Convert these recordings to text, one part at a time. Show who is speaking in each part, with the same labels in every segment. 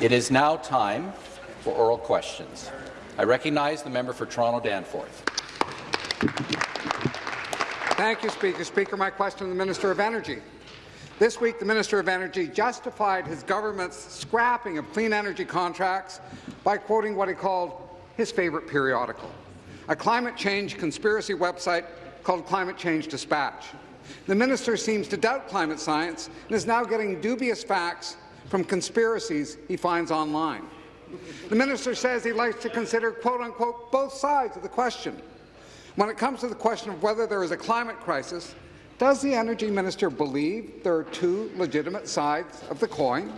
Speaker 1: It is now time for oral questions. I recognize the member for Toronto Danforth.
Speaker 2: Thank you, Speaker. Speaker, my question to the Minister of Energy. This week, the Minister of Energy justified his government's scrapping of clean energy contracts by quoting what he called his favourite periodical, a climate change conspiracy website called Climate Change Dispatch. The minister seems to doubt climate science and is now getting dubious facts from conspiracies he finds online. The minister says he likes to consider quote-unquote both sides of the question. When it comes to the question of whether there is a climate crisis, does the energy minister believe there are two legitimate sides of the coin?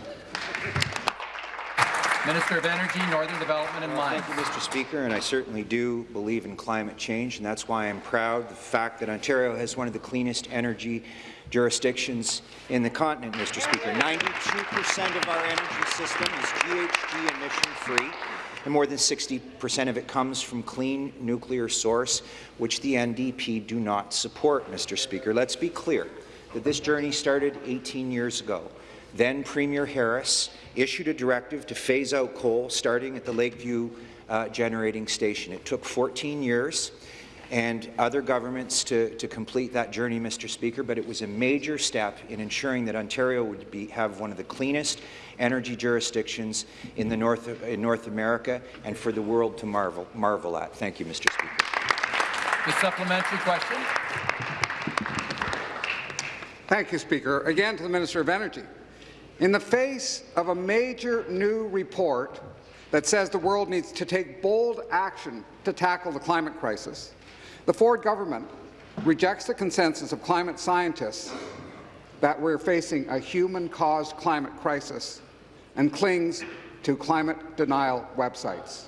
Speaker 1: Minister of Energy, Northern Development and Mines.
Speaker 3: Thank you, Mr. Speaker, and I certainly do believe in climate change, and that's why I'm proud of the fact that Ontario has one of the cleanest energy jurisdictions in the continent, Mr. Speaker. 92% of our energy system is GHG emission-free, and more than 60% of it comes from clean nuclear source, which the NDP do not support, Mr. Speaker. Let's be clear that this journey started 18 years ago. Then Premier Harris issued a directive to phase out coal starting at the Lakeview uh, generating station. It took 14 years and other governments to, to complete that journey, Mr. Speaker, but it was a major step in ensuring that Ontario would be, have one of the cleanest energy jurisdictions in, the North, in North America and for the world to marvel, marvel at. Thank you, Mr. Speaker.
Speaker 1: The supplementary question.
Speaker 2: Thank you, Speaker. Again to the Minister of Energy. In the face of a major new report that says the world needs to take bold action to tackle the climate crisis, the Ford government rejects the consensus of climate scientists that we're facing a human-caused climate crisis and clings to climate denial websites.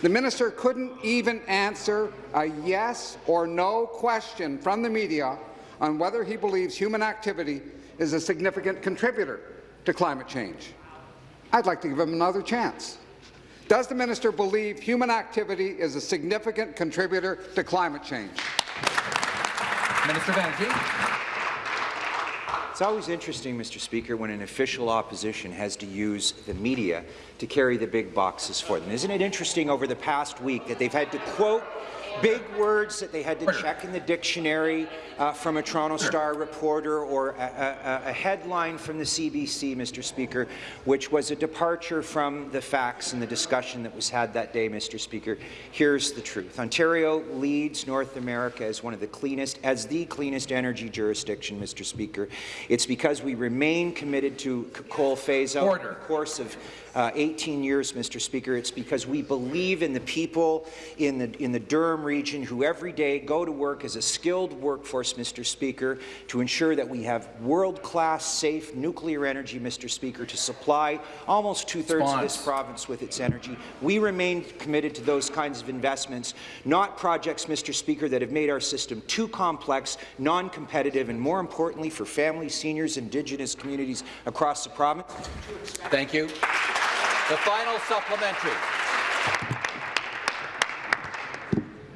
Speaker 2: The minister couldn't even answer a yes or no question from the media on whether he believes human activity is a significant contributor to climate change. I'd like to give him another chance. Does the minister believe human activity is a significant contributor to climate change?
Speaker 1: Minister of Energy.
Speaker 3: It's always interesting, Mr. Speaker, when an official opposition has to use the media to carry the big boxes for them. Isn't it interesting over the past week that they've had to quote big words that they had to check in the dictionary uh, from a Toronto Star reporter or a, a, a, headline from the CBC, Mr. Speaker, which was a departure from the facts and the discussion that was had that day, Mr. Speaker. Here's the truth. Ontario leads North America as one of the cleanest, as the cleanest energy jurisdiction, Mr. Speaker. It's because we remain committed to coal phase-out in the course of uh, 18 years, Mr. Speaker. It's because we believe in the people in the, in the Durham region who every day go to work as a skilled workforce, Mr. Speaker, to ensure that we have world-class, safe nuclear energy, Mr. Speaker, to supply almost two-thirds of this province with its energy. We remain committed to those kinds of investments, not projects, Mr. Speaker, that have made our system too complex, non-competitive, and more importantly, for families, seniors, Indigenous communities across the province.
Speaker 1: Thank you. The final supplementary.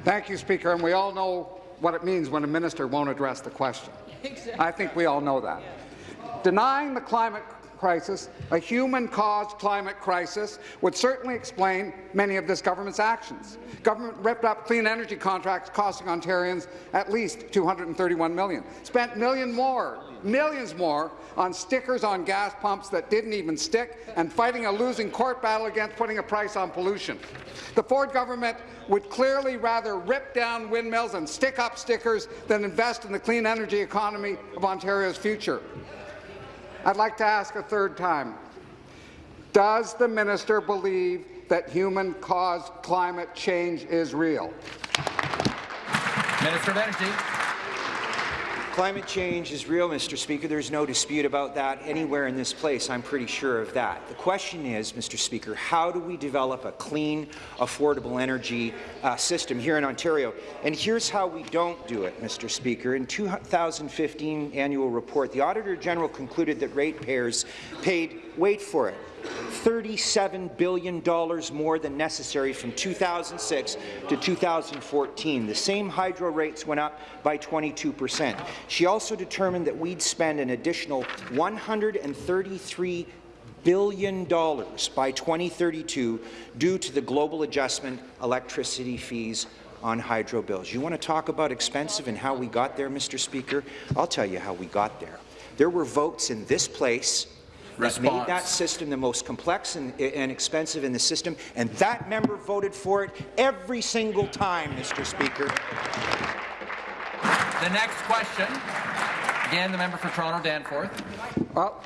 Speaker 2: Thank you, Speaker. And we all know what it means when a minister won't address the question. Exactly. I think we all know that. Yeah. Denying the climate crisis, a human-caused climate crisis, would certainly explain many of this government's actions. Government ripped up clean energy contracts costing Ontarians at least 231 million, spent million more, millions more on stickers on gas pumps that didn't even stick, and fighting a losing court battle against putting a price on pollution. The Ford government would clearly rather rip down windmills and stick up stickers than invest in the clean energy economy of Ontario's future. I'd like to ask a third time. Does the minister believe that human-caused climate change is real?
Speaker 1: Minister of Energy.
Speaker 3: Climate change is real, Mr. Speaker. There's no dispute about that anywhere in this place. I'm pretty sure of that. The question is, Mr. Speaker, how do we develop a clean, affordable energy uh, system here in Ontario? And here's how we don't do it, Mr. Speaker. In 2015 annual report, the Auditor General concluded that ratepayers paid, wait for it, $37 billion more than necessary from 2006 to 2014. The same hydro rates went up by 22 percent. She also determined that we'd spend an additional $133 billion by 2032 due to the global adjustment electricity fees on hydro bills. You want to talk about expensive and how we got there, Mr. Speaker? I'll tell you how we got there. There were votes in this place that made that system the most complex and, and expensive in the system, and that member voted for it every single time, Mr. Speaker.
Speaker 1: The next question, again, the member for Toronto Danforth.
Speaker 2: Well,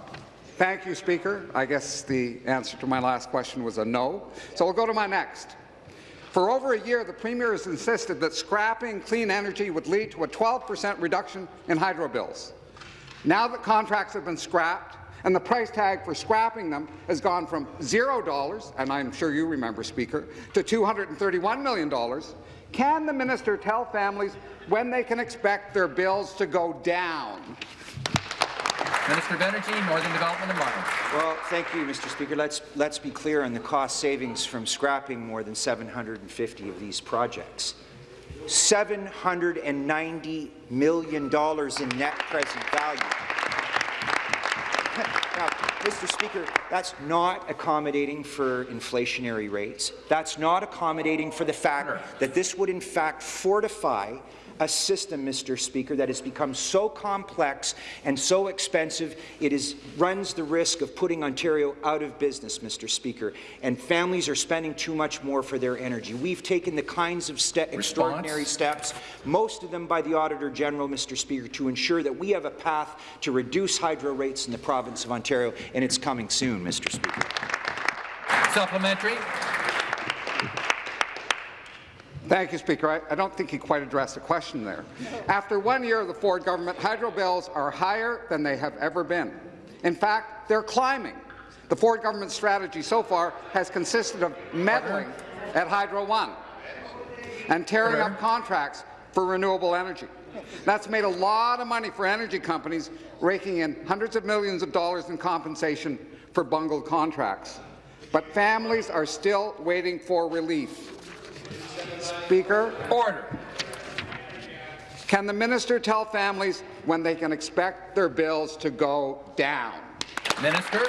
Speaker 2: thank you, Speaker. I guess the answer to my last question was a no. So we'll go to my next. For over a year, the Premier has insisted that scrapping clean energy would lead to a 12 per cent reduction in hydro bills. Now that contracts have been scrapped and the price tag for scrapping them has gone from $0, and I'm sure you remember, Speaker, to $231 million, can the minister tell families when they can expect their bills to go down?
Speaker 1: Minister of Energy, Northern Development and Mines.
Speaker 3: Well, thank you, Mr. Speaker. Let's, let's be clear on the cost savings from scrapping more than 750 of these projects. $790 million in net present value. Now, Mr. Speaker, that's not accommodating for inflationary rates. That's not accommodating for the fact that this would in fact fortify a system, Mr. Speaker, that has become so complex and so expensive, it is, runs the risk of putting Ontario out of business, Mr. Speaker, and families are spending too much more for their energy. We've taken the kinds of ste extraordinary steps, most of them by the Auditor General, Mr. Speaker, to ensure that we have a path to reduce hydro rates in the province of Ontario, and it's coming soon, Mr. Speaker.
Speaker 1: Supplementary.
Speaker 2: Thank you, Speaker. I, I don't think he quite addressed the question there. After one year of the Ford government, hydro bills are higher than they have ever been. In fact, they're climbing. The Ford government's strategy so far has consisted of meddling at Hydro One and tearing up contracts for renewable energy. That's made a lot of money for energy companies, raking in hundreds of millions of dollars in compensation for bungled contracts. But families are still waiting for relief. Speaker,
Speaker 1: Order.
Speaker 2: can the minister tell families when they can expect their bills to go down?
Speaker 1: Minister.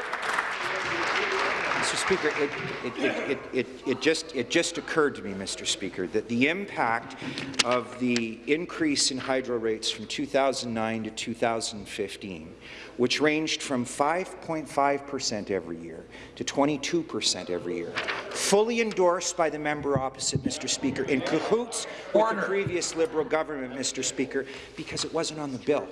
Speaker 3: Mr. Speaker, it, it, it, it, just, it just occurred to me, Mr. Speaker, that the impact of the increase in hydro rates from 2009 to 2015, which ranged from 5.5 per cent every year to 22 per cent every year, fully endorsed by the member opposite, Mr. Speaker, in cahoots with the previous Liberal government, Mr. Speaker, because it wasn't on the bill.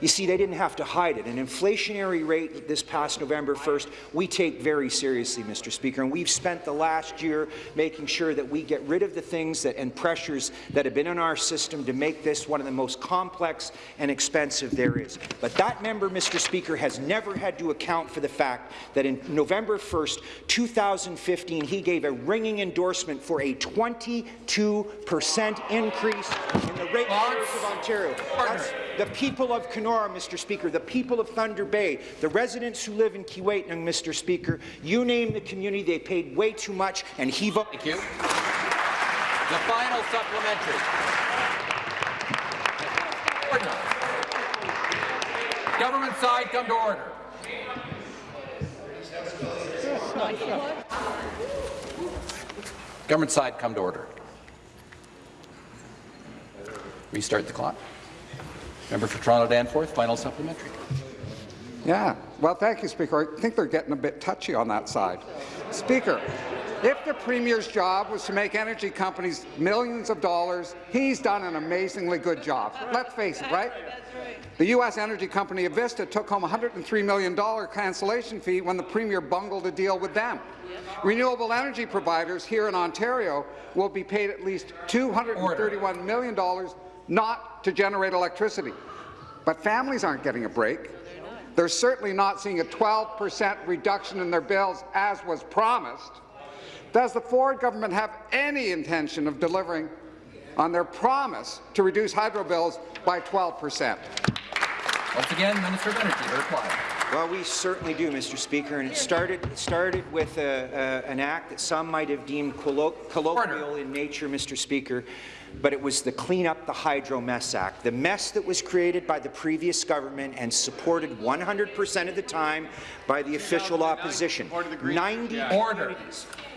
Speaker 3: You see, they didn't have to hide it. An inflationary rate this past November 1st, we take very seriously, Mr. Speaker, and we've spent the last year making sure that we get rid of the things that, and pressures that have been in our system to make this one of the most complex and expensive there is. But that member, Mr. Speaker, has never had to account for the fact that in November 1st, 2015, he gave a ringing endorsement for a 22 percent increase in the rate of Ontario. That's the people of Kenora, Mr. Speaker, the people of Thunder Bay, the residents who live in Keewatin, Mr. Speaker, you name the community, they paid way too much, and he voted.
Speaker 1: Thank you. The final supplementary. Government side, come to order. Government side, come to order. Restart the clock. Member for Toronto Danforth, final supplementary.
Speaker 2: Yeah. Well, thank you, Speaker. I think they're getting a bit touchy on that side. Speaker, if the Premier's job was to make energy companies millions of dollars, he's done an amazingly good job. Let's face it, right? The U.S. energy company Avista took home a $103 million cancellation fee when the Premier bungled a deal with them. Renewable energy providers here in Ontario will be paid at least $231 million not to generate electricity. But families aren't getting a break. They're certainly not seeing a 12 per cent reduction in their bills, as was promised. Does the Ford government have any intention of delivering on their promise to reduce hydro bills by 12 per cent?
Speaker 1: Once again, Minister of Energy to reply.
Speaker 3: Well, we certainly do, Mr. Speaker, and it started it started with a, a, an act that some might have deemed collo colloquial in nature, Mr. Speaker, but it was the Clean Up the Hydro Mess Act, the mess that was created by the previous government and supported 100% of the time by the official opposition. 90
Speaker 1: Order.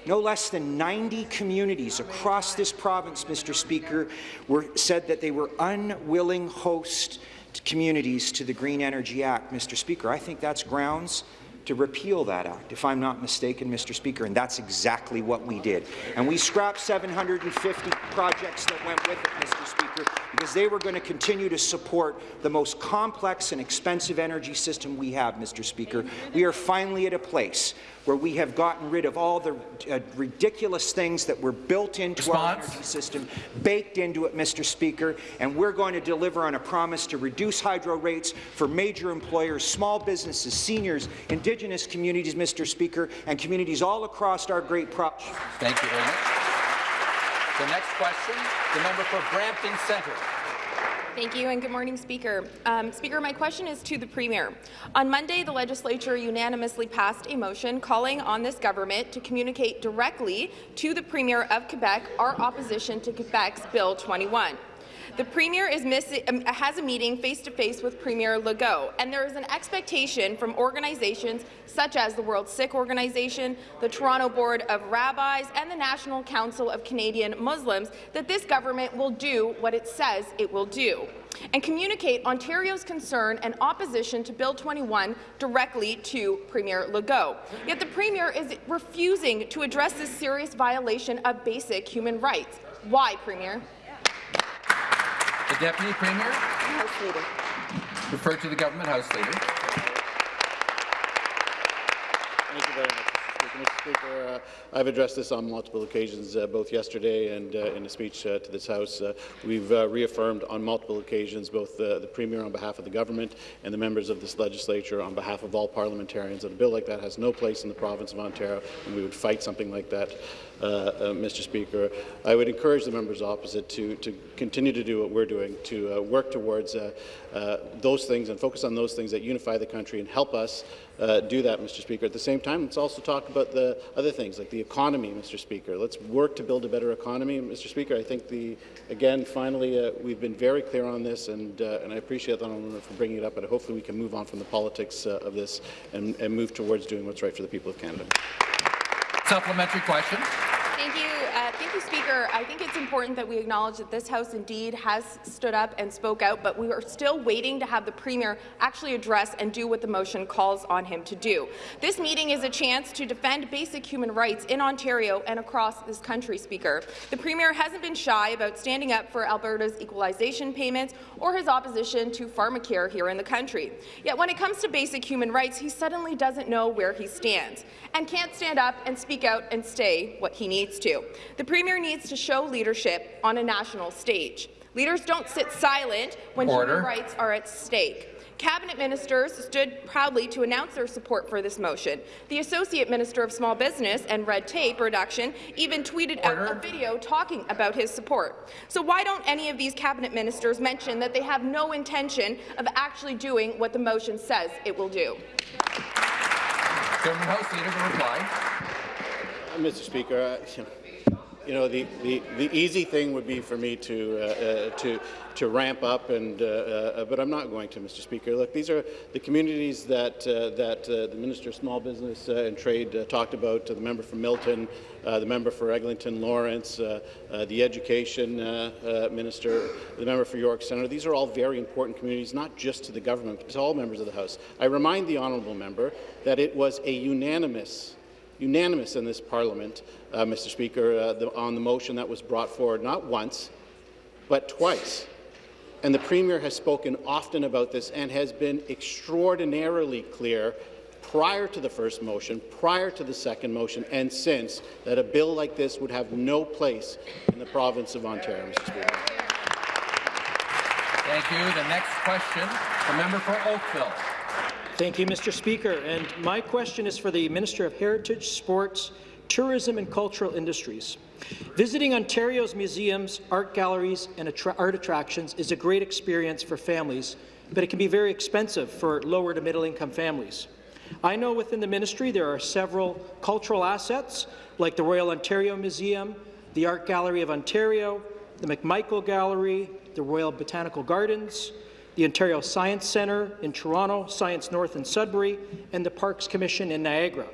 Speaker 3: no less than 90 communities across this province, Mr. Speaker, were said that they were unwilling host communities to the Green Energy Act. Mr. Speaker, I think that's grounds to repeal that act, if I'm not mistaken, Mr. Speaker, and that's exactly what we did. And we scrapped 750 projects that went with it, Mr. Speaker, because they were going to continue to support the most complex and expensive energy system we have, Mr. Speaker. We are finally at a place where we have gotten rid of all the uh, ridiculous things that were built into our energy system, baked into it, Mr. Speaker, and we're going to deliver on a promise to reduce hydro rates for major employers, small businesses, seniors, Indigenous communities, Mr. Speaker, and communities all across our great province.
Speaker 1: Thank you very much. The next question, the member for Brampton Centre.
Speaker 4: Thank you, and good morning, Speaker. Um, Speaker, my question is to the Premier. On Monday, the Legislature unanimously passed a motion calling on this government to communicate directly to the Premier of Quebec our opposition to Quebec's Bill 21. The Premier is um, has a meeting face-to-face with Premier Legault, and there is an expectation from organizations such as the World Sikh Organization, the Toronto Board of Rabbis, and the National Council of Canadian Muslims that this government will do what it says it will do and communicate Ontario's concern and opposition to Bill 21 directly to Premier Legault. Yet the Premier is refusing to address this serious violation of basic human rights. Why, Premier?
Speaker 1: The Deputy Premier,
Speaker 4: House Leader.
Speaker 1: refer to the Government House Leader.
Speaker 5: Thank you very much, Mr. Speaker. Uh, I've addressed this on multiple occasions, uh, both yesterday and uh, in a speech uh, to this House. Uh, we've uh, reaffirmed on multiple occasions, both uh, the Premier on behalf of the government and the members of this legislature on behalf of all parliamentarians, that a bill like that has no place in the province of Ontario, and we would fight something like that, Mr. Speaker. I would encourage the members opposite to, to continue to do what we're doing, to work towards those things and focus on those things that unify the country and help us uh, do that, Mr. Speaker. At the same time, let's also talk about the other things, like the economy, Mr. Speaker. Let's work to build a better economy, Mr. Speaker. I think the, again, finally, uh, we've been very clear on this, and, uh, and I appreciate the honourable for bringing it up, but hopefully we can move on from the politics uh, of this and, and move towards doing what's right for the people of Canada.
Speaker 1: Supplementary question.
Speaker 4: Thank you. Uh, thank you, Speaker. I think it's important that we acknowledge that this House indeed has stood up and spoke out, but we are still waiting to have the Premier actually address and do what the motion calls on him to do. This meeting is a chance to defend basic human rights in Ontario and across this country, Speaker. The Premier hasn't been shy about standing up for Alberta's equalization payments or his opposition to pharmacare here in the country. Yet when it comes to basic human rights, he suddenly doesn't know where he stands and can't stand up and speak out and say what he needs to. The Premier needs to show leadership on a national stage. Leaders don't sit silent when
Speaker 1: Order.
Speaker 4: human rights are at stake. Cabinet ministers stood proudly to announce their support for this motion. The Associate Minister of Small Business and Red Tape Reduction even tweeted out a video talking about his support. So why don't any of these cabinet ministers mention that they have no intention of actually doing what the motion says it will do?
Speaker 1: Government House Leader to reply.
Speaker 5: Mr. Speaker, uh, you know, the, the, the easy thing would be for me to, uh, uh, to, to ramp up, and, uh, uh, but I'm not going to, Mr. Speaker. Look, these are the communities that, uh, that uh, the Minister of Small Business and Trade talked about, the member from Milton, the member for Eglinton Lawrence, the Education Minister, the member for York Centre. These are all very important communities, not just to the government, but to all members of the House. I remind the honourable member that it was a unanimous unanimous in this parliament, uh, Mr. Speaker, uh, the, on the motion that was brought forward not once, but twice. And the Premier has spoken often about this and has been extraordinarily clear prior to the first motion, prior to the second motion, and since, that a bill like this would have no place in the province of Ontario, Mr. Speaker.
Speaker 1: Thank you. The next question, the member for Oakville.
Speaker 6: Thank you, Mr. Speaker. And my question is for the Minister of Heritage, Sports, Tourism and Cultural Industries. Visiting Ontario's museums, art galleries and attra art attractions is a great experience for families but it can be very expensive for lower to middle income families. I know within the ministry there are several cultural assets like the Royal Ontario Museum, the Art Gallery of Ontario, the McMichael Gallery, the Royal Botanical Gardens, the Ontario Science Centre in Toronto, Science North in Sudbury, and the Parks Commission in Niagara.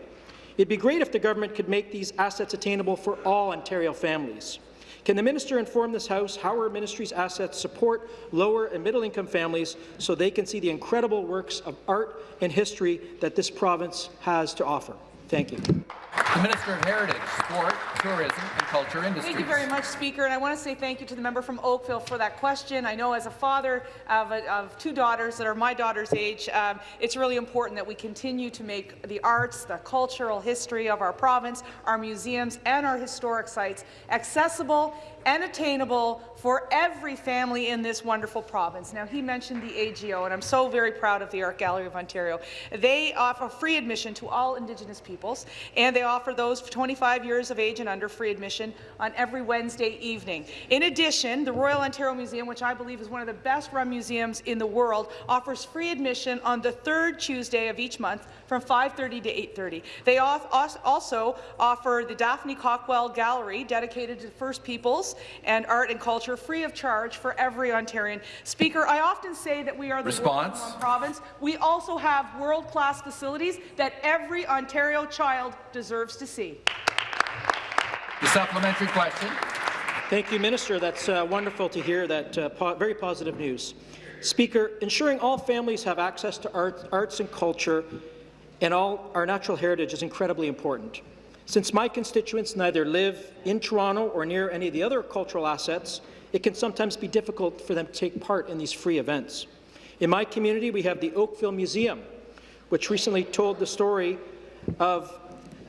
Speaker 6: It'd be great if the government could make these assets attainable for all Ontario families. Can the minister inform this House how our ministry's assets support lower and middle-income families so they can see the incredible works of art and history that this province has to offer? Thank you.
Speaker 1: The Minister of Heritage, Sport, Tourism and Culture Industries.
Speaker 7: Thank you very much, Speaker. And I want to say thank you to the member from Oakville for that question. I know as a father of, a, of two daughters that are my daughter's age, um, it's really important that we continue to make the arts, the cultural history of our province, our museums, and our historic sites accessible and attainable for every family in this wonderful province. Now, he mentioned the AGO, and I'm so very proud of the Art Gallery of Ontario. They offer free admission to all Indigenous peoples, and they offer those 25 years of age and under free admission on every Wednesday evening. In addition, the Royal Ontario Museum, which I believe is one of the best-run museums in the world, offers free admission on the third Tuesday of each month from 5.30 to 8.30. They also offer the Daphne Cockwell Gallery, dedicated to First Peoples and art and culture, free of charge for every Ontarian. Speaker, I often say that we are the
Speaker 1: Response.
Speaker 7: province. We also have world-class facilities that every Ontario child deserves to see.
Speaker 1: The supplementary question.
Speaker 6: Thank you, Minister. That's uh, wonderful to hear that uh, po very positive news. Speaker, ensuring all families have access to art, arts and culture and all our natural heritage is incredibly important. Since my constituents neither live in Toronto or near any of the other cultural assets, it can sometimes be difficult for them to take part in these free events. In my community, we have the Oakville Museum, which recently told the story of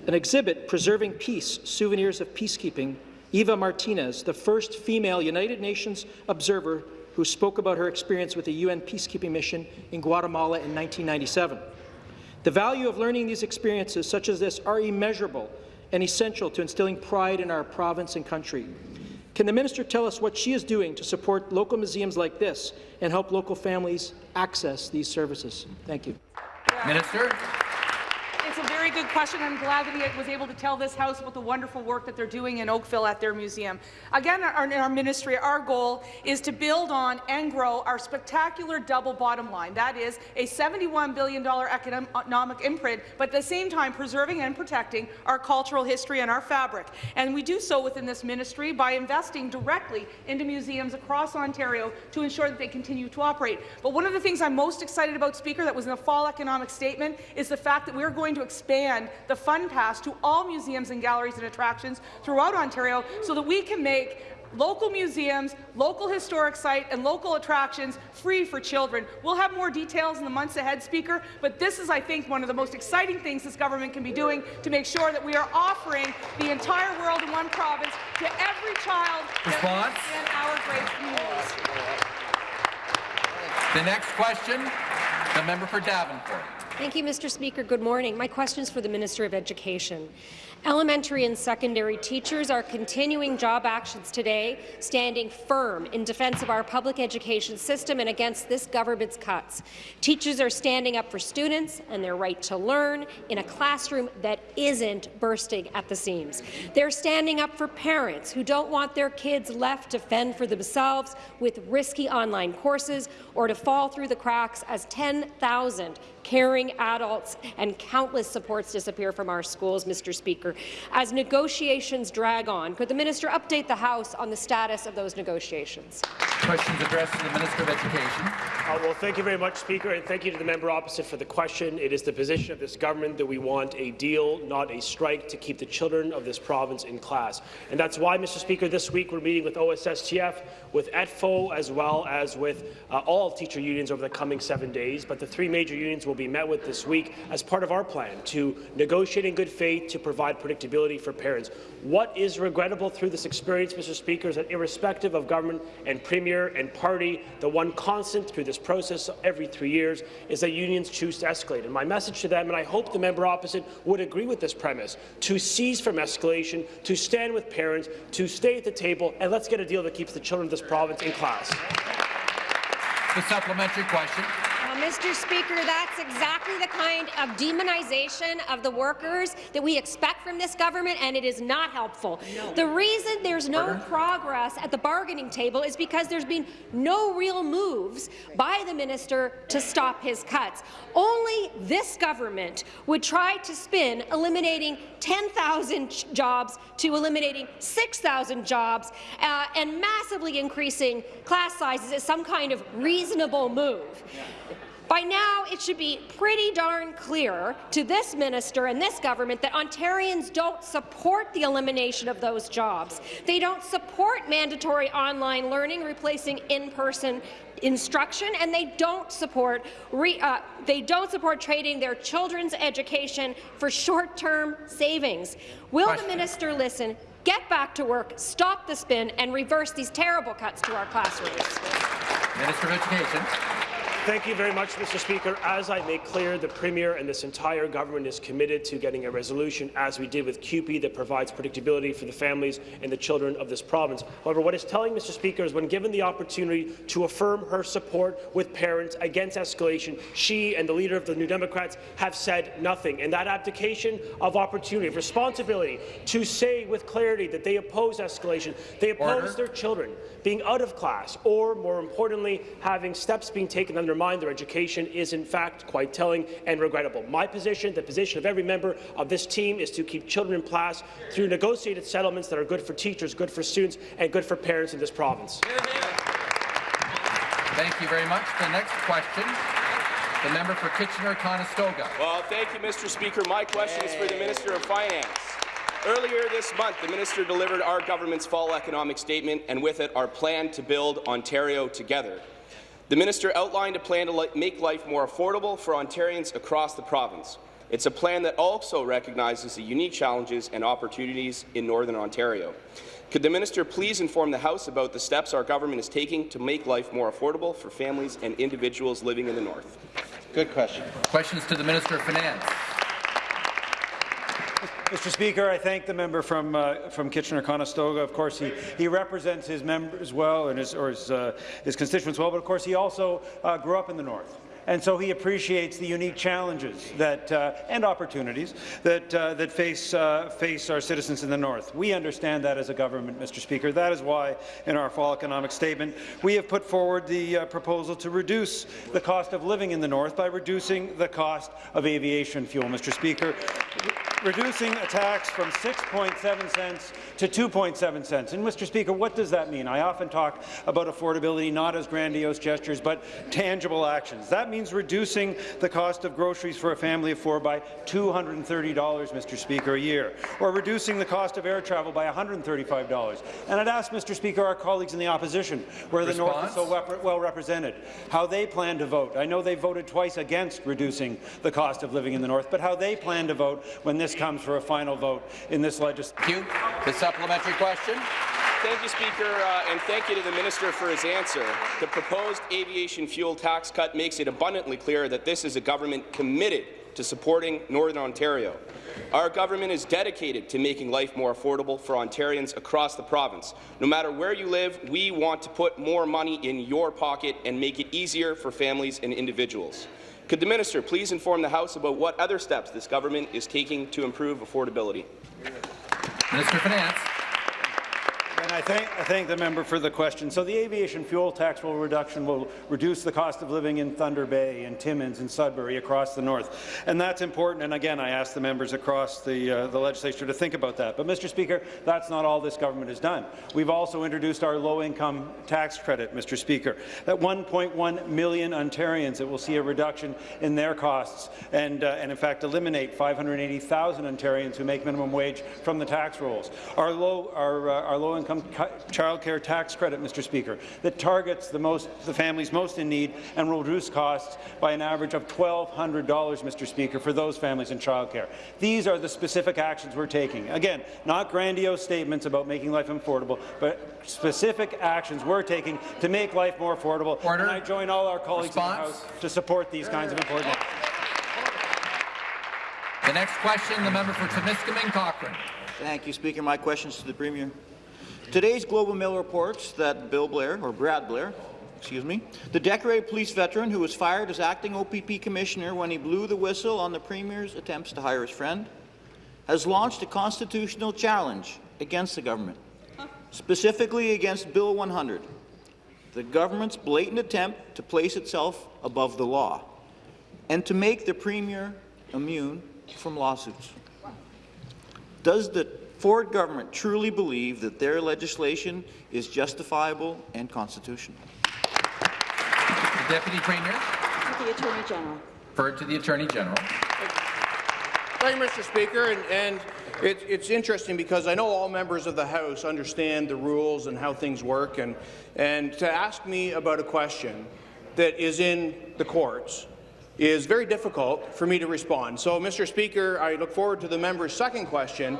Speaker 6: an exhibit, Preserving Peace, Souvenirs of Peacekeeping. Eva Martinez, the first female United Nations observer who spoke about her experience with the UN peacekeeping mission in Guatemala in 1997. The value of learning these experiences such as this are immeasurable and essential to instilling pride in our province and country. Can the minister tell us what she is doing to support local museums like this and help local families access these services? Thank you.
Speaker 1: Minister.
Speaker 7: Very good question. I'm glad that he was able to tell this House about the wonderful work that they're doing in Oakville at their museum. Again, our, in our ministry, our goal is to build on and grow our spectacular double bottom line. That is a $71 billion economic imprint, but at the same time preserving and protecting our cultural history and our fabric. And we do so within this ministry by investing directly into museums across Ontario to ensure that they continue to operate. But one of the things I'm most excited about, Speaker, that was in the fall economic statement, is the fact that we're going to expand the Fun Pass to all museums and galleries and attractions throughout Ontario so that we can make local museums, local historic site, and local attractions free for children. We'll have more details in the months ahead, Speaker, but this is, I think, one of the most exciting things this government can be doing to make sure that we are offering the entire world in one province to every child
Speaker 1: Response?
Speaker 7: in our great communities.
Speaker 1: The next question, the member for Davenport.
Speaker 8: Thank you, Mr. Speaker. Good morning. My question is for the Minister of Education. Elementary and secondary teachers are continuing job actions today, standing firm in defence of our public education system and against this government's cuts. Teachers are standing up for students and their right to learn in a classroom that isn't bursting at the seams. They're standing up for parents who don't want their kids left to fend for themselves with risky online courses or to fall through the cracks as 10,000 caring adults and countless supports disappear from our schools, Mr. Speaker. As negotiations drag on, could the minister update the House on the status of those negotiations?
Speaker 1: Questions addressed to the Minister of Education.
Speaker 9: Uh, well, thank you very much, Speaker, and thank you to the member opposite for the question. It is the position of this government that we want a deal, not a strike, to keep the children of this province in class. And that's why, Mr. Speaker, this week we're meeting with OSSTF, with ETFO, as well as with uh, all teacher unions over the coming seven days. But the three major unions will be met with this week as part of our plan to negotiate in good faith to provide predictability for parents. What is regrettable through this experience, Mr. Speaker, is that irrespective of government and premier and party, the one constant through this process every three years is that unions choose to escalate. And my message to them, and I hope the member opposite would agree with this premise, to cease from escalation, to stand with parents, to stay at the table, and let's get a deal that keeps the children of this province in class.
Speaker 1: The supplementary question.
Speaker 8: Mr. Speaker, that's exactly the kind of demonization of the workers that we expect from this government, and it is not helpful. No. The reason there's no Order. progress at the bargaining table is because there's been no real moves by the minister to stop his cuts. Only this government would try to spin eliminating 10,000 jobs to eliminating 6,000 jobs uh, and massively increasing class sizes as some kind of reasonable move. By now, it should be pretty darn clear to this minister and this government that Ontarians don't support the elimination of those jobs. They don't support mandatory online learning replacing in-person instruction, and they don't support re, uh, they don't support trading their children's education for short-term savings. Will Question. the minister listen? Get back to work, stop the spin, and reverse these terrible cuts to our classrooms.
Speaker 1: Minister of Education.
Speaker 9: Thank you very much, Mr. Speaker. As I make clear, the Premier and this entire government is committed to getting a resolution, as we did with CUPE, that provides predictability for the families and the children of this province. However, what is telling, Mr. Speaker, is when given the opportunity to affirm her support with parents against escalation, she and the leader of the New Democrats have said nothing. And that abdication of opportunity, of responsibility, to say with clarity that they oppose escalation, they oppose Order. their children being out of class, or, more importantly, having steps being taken to undermine their education is in fact quite telling and regrettable. My position, the position of every member of this team, is to keep children in class through negotiated settlements that are good for teachers, good for students, and good for parents in this province.
Speaker 1: Thank you very much. The next question, the member for Kitchener-Conestoga.
Speaker 10: Well, thank you, Mr. Speaker. My question is for the Minister of Finance. Earlier this month, the minister delivered our government's fall economic statement and with it our plan to build Ontario together. The minister outlined a plan to make life more affordable for Ontarians across the province. It's a plan that also recognizes the unique challenges and opportunities in Northern Ontario. Could the minister please inform the House about the steps our government is taking to make life more affordable for families and individuals living in the North?
Speaker 1: Good question. Questions to the Minister of Finance.
Speaker 11: Mr. Speaker, I thank the member from uh, from Kitchener-Conestoga. Of course, he he represents his members well and his or his, uh, his constituents well, but of course he also uh, grew up in the north and so he appreciates the unique challenges that, uh, and opportunities that, uh, that face, uh, face our citizens in the North. We understand that as a government, Mr. Speaker. That is why, in our fall economic statement, we have put forward the uh, proposal to reduce the cost of living in the North by reducing the cost of aviation fuel, Mr. Speaker reducing a tax from 6.7 cents to 2.7 cents. And, Mr. Speaker, what does that mean? I often talk about affordability not as grandiose gestures, but tangible actions. That means reducing the cost of groceries for a family of four by $230, Mr. Speaker, a year, or reducing the cost of air travel by $135. And I'd ask, Mr. Speaker, our colleagues in the opposition, where Response? the North is so well represented, how they plan to vote. I know they voted twice against reducing the cost of living in the North, but how they plan to vote when this comes for a final vote in this legislation.
Speaker 1: The supplementary question.
Speaker 10: Thank you, Speaker, uh, and thank you to the minister for his answer. The proposed aviation fuel tax cut makes it abundantly clear that this is a government committed to supporting Northern Ontario. Our government is dedicated to making life more affordable for Ontarians across the province. No matter where you live, we want to put more money in your pocket and make it easier for families and individuals. Could the minister please inform the House about what other steps this government is taking to improve affordability?
Speaker 1: Minister of Finance.
Speaker 11: And I thank, I thank the member for the question. So the aviation fuel tax will reduction will reduce the cost of living in Thunder Bay and Timmins and Sudbury across the north. And that's important. And again, I ask the members across the, uh, the legislature to think about that. But, Mr. Speaker, that's not all this government has done. We've also introduced our low-income tax credit, Mr. Speaker. That 1.1 million Ontarians that will see a reduction in their costs and, uh, and in fact, eliminate 580,000 Ontarians who make minimum wage from the tax rolls. Our low, our, uh, our low-income income child care tax credit, Mr. Speaker, that targets the, most, the families most in need and will reduce costs by an average of $1,200, Mr. Speaker, for those families in child care. These are the specific actions we're taking. Again, not grandiose statements about making life affordable, but specific actions we're taking to make life more affordable.
Speaker 1: Order.
Speaker 11: And I join all our colleagues
Speaker 1: Response.
Speaker 11: in the House to support these kinds of important actions.
Speaker 1: The next question, the member for Timiskaming Cochrane.
Speaker 12: Thank you, Speaker. My question is to the Premier. Today's Globe and Mail reports that Bill Blair, or Brad Blair, excuse me, the decorated police veteran who was fired as acting OPP commissioner when he blew the whistle on the Premier's attempts to hire his friend, has launched a constitutional challenge against the government, specifically against Bill 100, the government's blatant attempt to place itself above the law and to make the Premier immune from lawsuits. Does the Ford government truly believe that their legislation is justifiable and constitutional?
Speaker 1: The Deputy Premier.
Speaker 13: To the Attorney General.
Speaker 1: Referred to the Attorney General.
Speaker 14: Thank you, Mr. Speaker. And, and it, it's interesting because I know all members of the House understand the rules and how things work. And, and to ask me about a question that is in the courts is very difficult for me to respond. So, Mr. Speaker, I look forward to the member's second question,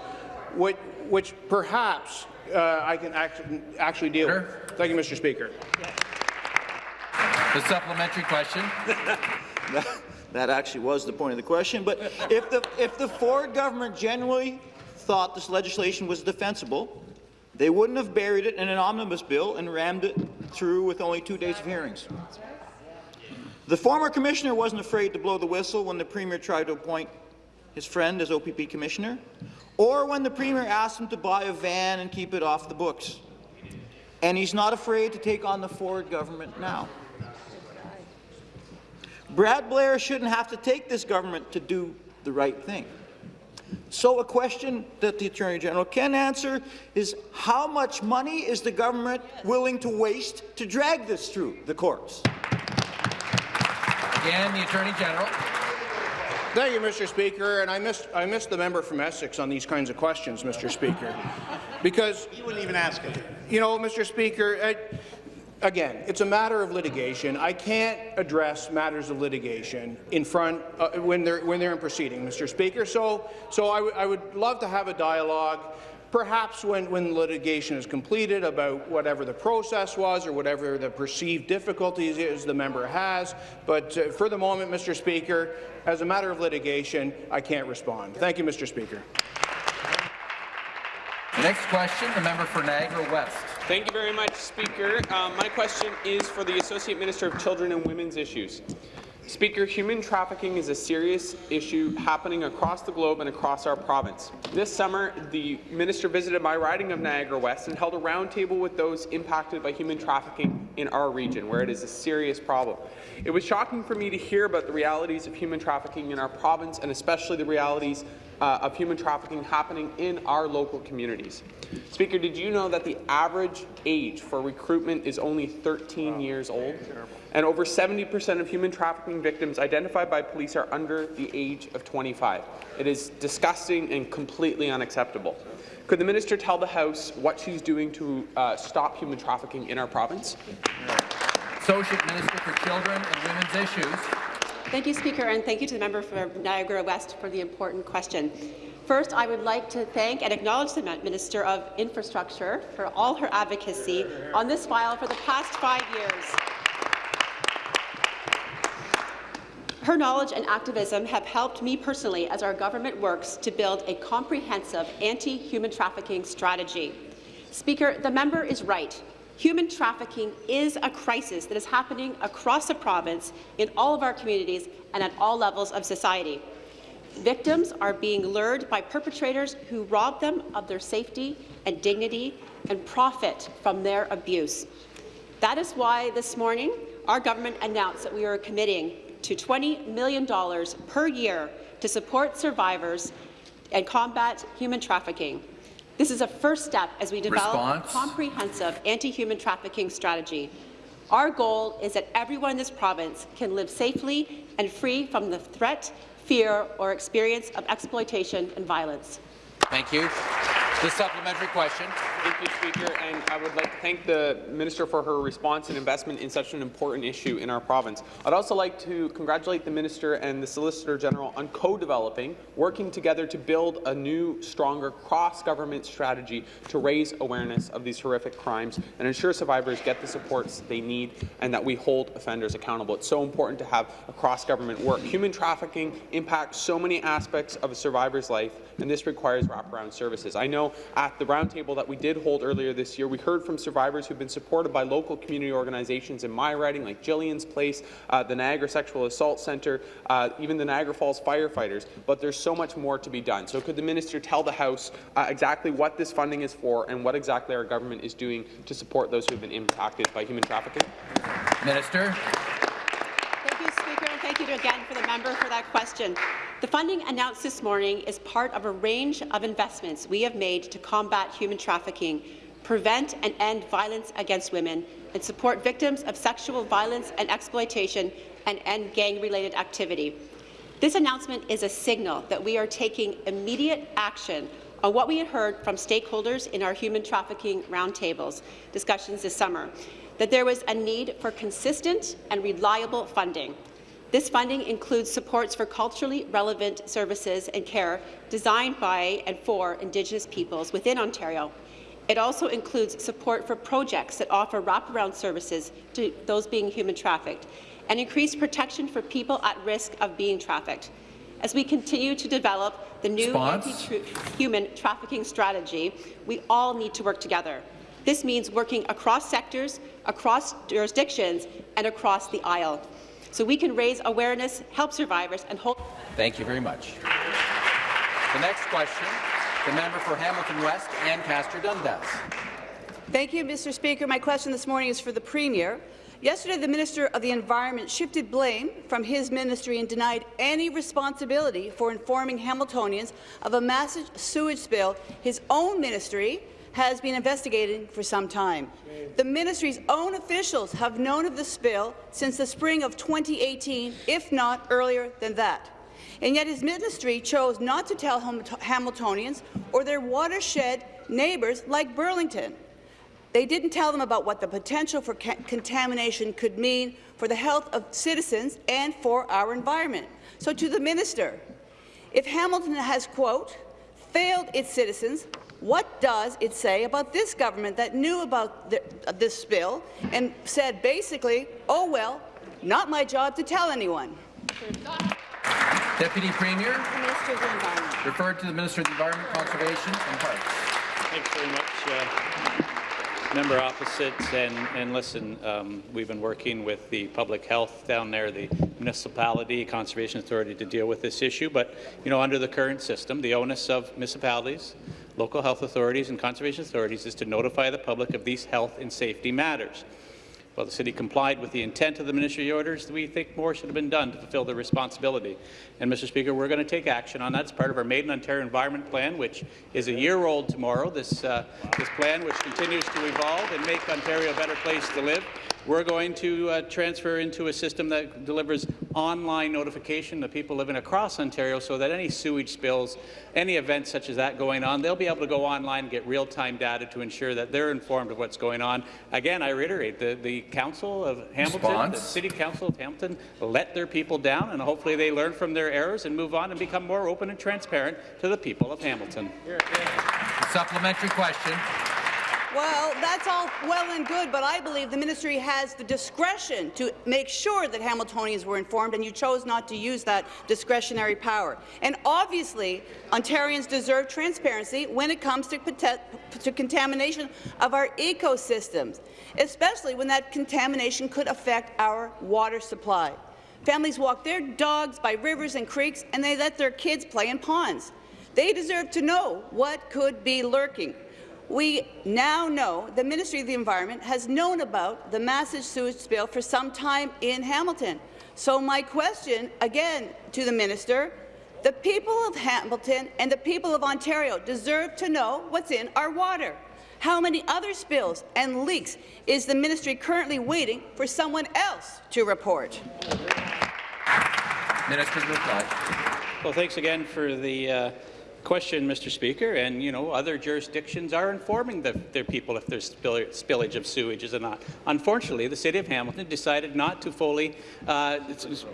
Speaker 14: which, which perhaps uh, I can act, actually deal with. Thank you, Mr. Speaker.
Speaker 1: The supplementary question.
Speaker 12: that actually was the point of the question. But if the, if the Ford government genuinely thought this legislation was defensible, they wouldn't have buried it in an omnibus bill and rammed it through with only two days of hearings. The former commissioner wasn't afraid to blow the whistle when the Premier tried to appoint his friend as OPP commissioner, or when the Premier asked him to buy a van and keep it off the books. And he's not afraid to take on the Ford government now. Brad Blair shouldn't have to take this government to do the right thing. So a question that the Attorney General can answer is how much money is the government willing to waste to drag this through the courts?
Speaker 1: Again, the Attorney General.
Speaker 14: Thank you, Mr. Speaker. And I missed, I missed the member from Essex on these kinds of questions, Mr. Speaker, because
Speaker 15: you wouldn't even ask him.
Speaker 14: You know, Mr. Speaker, I, again, it's a matter of litigation. I can't address matters of litigation in front uh, when they're when they're in proceeding, Mr. Speaker. So, so I, would love to have a dialogue. Perhaps when, when litigation is completed about whatever the process was or whatever the perceived difficulties is the member has. But uh, for the moment, Mr. Speaker, as a matter of litigation, I can't respond. Thank you, Mr. Speaker.
Speaker 1: The next question, the member for Niagara West.
Speaker 16: Thank you very much, Speaker. Um, my question is for the Associate Minister of Children and Women's Issues. Speaker, human trafficking is a serious issue happening across the globe and across our province. This summer, the minister visited my riding of Niagara West and held a roundtable with those impacted by human trafficking in our region, where it is a serious problem. It was shocking for me to hear about the realities of human trafficking in our province, and especially the realities uh, of human trafficking happening in our local communities. Speaker, did you know that the average age for recruitment is only 13 years old? And over 70% of human trafficking victims identified by police are under the age of 25. It is disgusting and completely unacceptable. Could the minister tell the House what she's doing to uh, stop human trafficking in our province?
Speaker 1: Associate Minister for Children and Women's Issues.
Speaker 13: Thank you, Speaker, and thank you to the member for Niagara West for the important question. First, I would like to thank and acknowledge the Minister of Infrastructure for all her advocacy on this file for the past five years. Her knowledge and activism have helped me personally as our government works to build a comprehensive anti-human trafficking strategy. Speaker, the member is right. Human trafficking is a crisis that is happening across the province in all of our communities and at all levels of society. Victims are being lured by perpetrators who rob them of their safety and dignity and profit from their abuse. That is why this morning our government announced that we are committing to $20 million per year to support survivors and combat human trafficking. This is a first step as we develop Response. a comprehensive anti-human trafficking strategy. Our goal is that everyone in this province can live safely and free from the threat, fear, or experience of exploitation and violence.
Speaker 1: Thank you. The supplementary question.
Speaker 16: Thank you, Speaker. And I would like to thank the Minister for her response and investment in such an important issue in our province. I'd also like to congratulate the Minister and the Solicitor General on co-developing, working together to build a new, stronger cross-government strategy to raise awareness of these horrific crimes and ensure survivors get the supports they need and that we hold offenders accountable. It's so important to have a cross-government work. Human trafficking impacts so many aspects of a survivor's life, and this requires wraparound services. I know at the roundtable that we did hold earlier this year, we heard from survivors who've been supported by local community organizations in my riding, like Jillian's Place, uh, the Niagara Sexual Assault Centre, uh, even the Niagara Falls firefighters, but there's so much more to be done. So could the minister tell the House uh, exactly what this funding is for and what exactly our government is doing to support those who have been impacted by human trafficking?
Speaker 1: Minister.
Speaker 13: You again for the member for that question. The funding announced this morning is part of a range of investments we have made to combat human trafficking, prevent and end violence against women, and support victims of sexual violence and exploitation and end gang-related activity. This announcement is a signal that we are taking immediate action on what we had heard from stakeholders in our human trafficking roundtables discussions this summer, that there was a need for consistent and reliable funding. This funding includes supports for culturally relevant services and care designed by and for Indigenous peoples within Ontario. It also includes support for projects that offer wraparound services to those being human trafficked and increased protection for people at risk of being trafficked. As we continue to develop the new anti-human trafficking strategy, we all need to work together. This means working across sectors, across jurisdictions, and across the aisle, so we can raise awareness, help survivors, and hold.
Speaker 1: Thank you very much. The next question, the member for Hamilton West, Ancaster Dundas.
Speaker 14: Thank you, Mr. Speaker. My question this morning is for the Premier. Yesterday, the Minister of the Environment shifted blame from his ministry and denied any responsibility for informing Hamiltonians of a massive sewage spill his own ministry has been investigating for some time. The ministry's own officials have known of the spill since the spring of 2018, if not earlier than that. And yet his ministry chose not to tell Hamiltonians or their watershed neighbours like Burlington. They didn't tell them about what the potential for contamination could mean for the health of citizens and for our environment. So to the minister, if Hamilton has, quote, failed its citizens, what does it say about this government that knew about the, uh, this spill and said basically, oh well, not my job to tell anyone?
Speaker 1: Deputy Premier. Referred to the Minister of the Environment, Conservation and Parks.
Speaker 17: Thanks very much. Uh, member opposite, and, and listen, um, we've been working with the public health down there, the municipality, conservation authority to deal with this issue, but you know, under the current system, the onus of municipalities, local health authorities and conservation authorities is to notify the public of these health and safety matters. While the city complied with the intent of the ministry orders, we think more should have been done to fulfill their responsibility. And, Mr. Speaker, we're going to take action on that. It's part of our Made in Ontario Environment Plan, which is a year old tomorrow. This, uh, this plan, which continues to evolve and make Ontario a better place to live. We're going to uh, transfer into a system that delivers online notification to people living across Ontario so that any sewage spills, any events such as that going on, they'll be able to go online and get real-time data to ensure that they're informed of what's going on. Again, I reiterate, the, the Council of Hamilton, Response. the City Council of Hamilton let their people down, and hopefully they learn from their errors and move on and become more open and transparent to the people of Hamilton.
Speaker 1: Supplementary question.
Speaker 14: Well, that's all well and good, but I believe the ministry has the discretion to make sure that Hamiltonians were informed, and you chose not to use that discretionary power. And obviously, Ontarians deserve transparency when it comes to, to contamination of our ecosystems, especially when that contamination could affect our water supply. Families walk their dogs by rivers and creeks, and they let their kids play in ponds. They deserve to know what could be lurking. We now know the Ministry of the Environment has known about the massive sewage spill for some time in Hamilton. So my question, again, to the minister, the people of Hamilton and the people of Ontario deserve to know what's in our water. How many other spills and leaks is the ministry currently waiting for someone else to report?
Speaker 1: Minister's reply.
Speaker 17: Well, thanks again for the uh, question, Mr. Speaker, and you know other jurisdictions are informing the, their people if there's spill, spillage of sewage or not. Unfortunately, the City of Hamilton decided not to fully uh,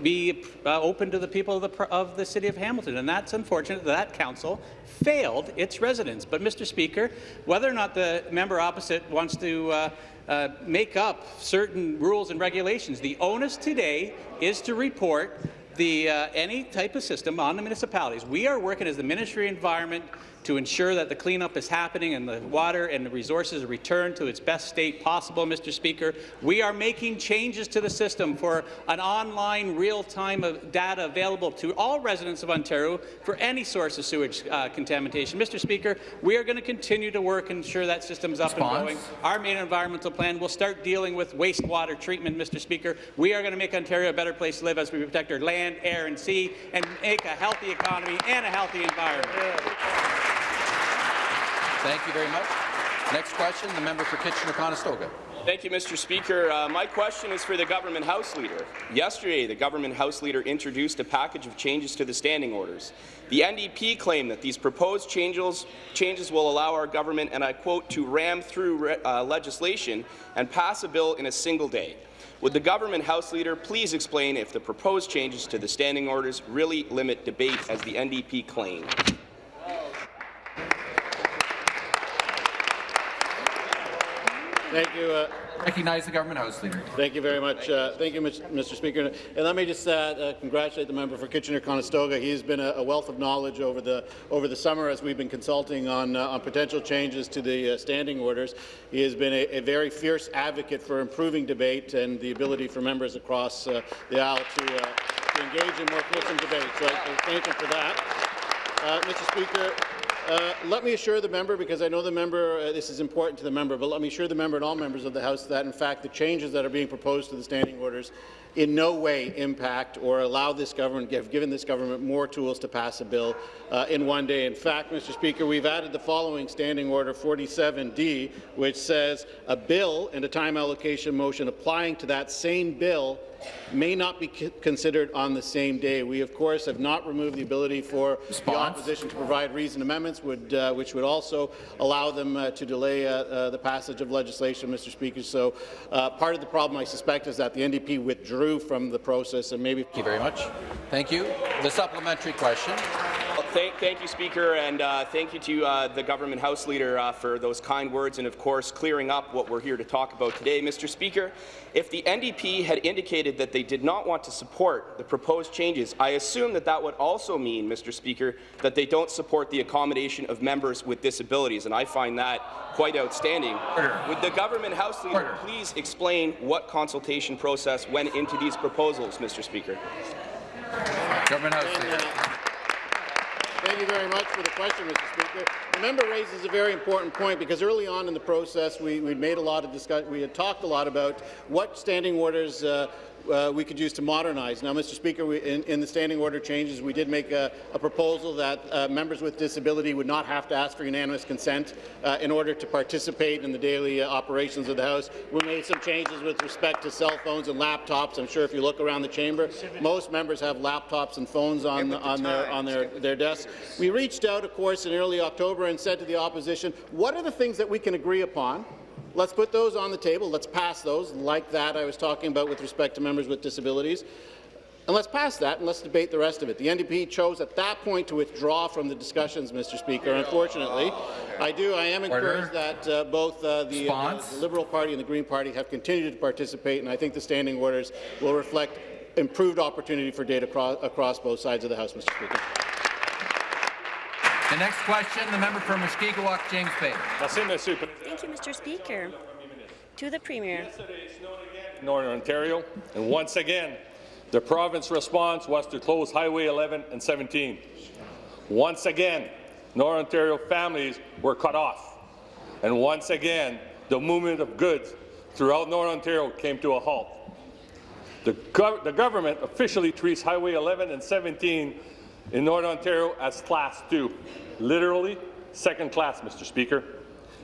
Speaker 17: be uh, open to the people of the, of the City of Hamilton, and that's unfortunate that, that council failed its residents. But, Mr. Speaker, whether or not the member opposite wants to uh, uh, make up certain rules and regulations. The onus today is to report the, uh, any type of system on the municipalities. We are working as the Ministry of Environment to ensure that the cleanup is happening and the water and the resources are returned to its best state possible, Mr. Speaker. We are making changes to the system for an online real-time data available to all residents of Ontario for any source of sewage uh, contamination. Mr. Speaker, we are going to continue to work and ensure that system is up Response. and going. Our main environmental plan will start dealing with wastewater treatment, Mr. Speaker. We are going to make Ontario a better place to live as we protect our land, air and sea and make a healthy economy and a healthy environment.
Speaker 1: Thank you very much. Next question, the member for Kitchener-Conestoga.
Speaker 10: Thank you, Mr. Speaker. Uh, my question is for the Government House Leader. Yesterday, the Government House Leader introduced a package of changes to the standing orders. The NDP claimed that these proposed changes, changes will allow our government, and I quote, to ram through uh, legislation and pass a bill in a single day. Would the Government House Leader please explain if the proposed changes to the standing orders really limit debate, as the NDP claimed?
Speaker 5: Thank you. Uh,
Speaker 1: Recognize the government house leader.
Speaker 5: Thank you very much. Uh, thank you, Mr. Speaker. And let me just uh, uh, congratulate the member for Kitchener-Conestoga. He's been a, a, wealth of knowledge over the over the summer as we've been consulting on uh, on potential changes to the uh, standing orders. He has been a, a, very fierce advocate for improving debate and the ability for members across the aisle to, to engage in more fulsome debate. So I thank him for that. Mr. Speaker, uh, let me assure the member, because I know the member, uh, this is important to the member, but let me assure the member and all members of the House that, in fact, the changes that are being proposed to the standing orders in no way impact or allow this government, have given this government more tools to pass a bill uh, in one day. In fact, Mr. Speaker, we've added the following Standing Order 47D, which says a bill and a time allocation motion applying to that same bill may not be considered on the same day. We, of course, have not removed the ability for Response. the opposition to provide reasoned amendments, would, uh, which would also allow them uh, to delay uh, uh the passage of legislation, Mr. Speaker. So uh, part of the problem, I suspect, is that the NDP withdrew from the process and maybe—
Speaker 1: Thank you very much. Thank you. The supplementary question.
Speaker 10: Thank, thank, you, Speaker, and uh, thank you to uh, the Government House Leader uh, for those kind words and, of course, clearing up what we're here to talk about today. Mr. Speaker, if the NDP had indicated that they did not want to support the proposed changes, I assume that that would also mean, Mr. Speaker, that they don't support the accommodation of members with disabilities, and I find that quite outstanding. Order. Would the Government House Leader Order. please explain what consultation process went into these proposals, Mr. Speaker?
Speaker 1: Government House Leader.
Speaker 5: Thank you very much for the question, Mr. Speaker. The member raises a very important point because early on in the process, we, we made a lot of discussion. We had talked a lot about what standing orders uh, uh, we could use to modernize. Now, Mr. Speaker, we, in, in, the standing order changes, we did make a, a proposal that uh, members with disability would not have to ask for unanimous consent uh, in order to participate in the daily uh, operations of the House. We made some changes with respect to cell phones and laptops. I'm sure if you look around the chamber, most members have laptops and phones on, on, their, on their, their desks. We reached out, of course, in early October and said to the opposition, what are the things that we can agree upon Let's put those on the table. Let's pass those, like that I was talking about with respect to members with disabilities. And let's pass that and let's debate the rest of it. The NDP chose at that point to withdraw from the discussions, Mr. Speaker. Unfortunately, I do. I am encouraged that uh, both uh, the, uh, the, Liberal Party and the Green Party have continued to participate, and I think the standing orders will reflect improved opportunity for data across, across both sides of the House, Mr. Speaker.
Speaker 1: The next question, the member for Mushkegowuk, James Bay.
Speaker 18: Thank you, Mr. Speaker. To the Premier.
Speaker 19: Northern Ontario, and once again, the province response was to close Highway 11 and 17. Once again, Northern Ontario families were cut off. And once again, the movement of goods throughout Northern Ontario came to a halt. The, gov the government officially treats Highway 11 and 17 in Northern Ontario as Class 2, literally second class, Mr. Speaker.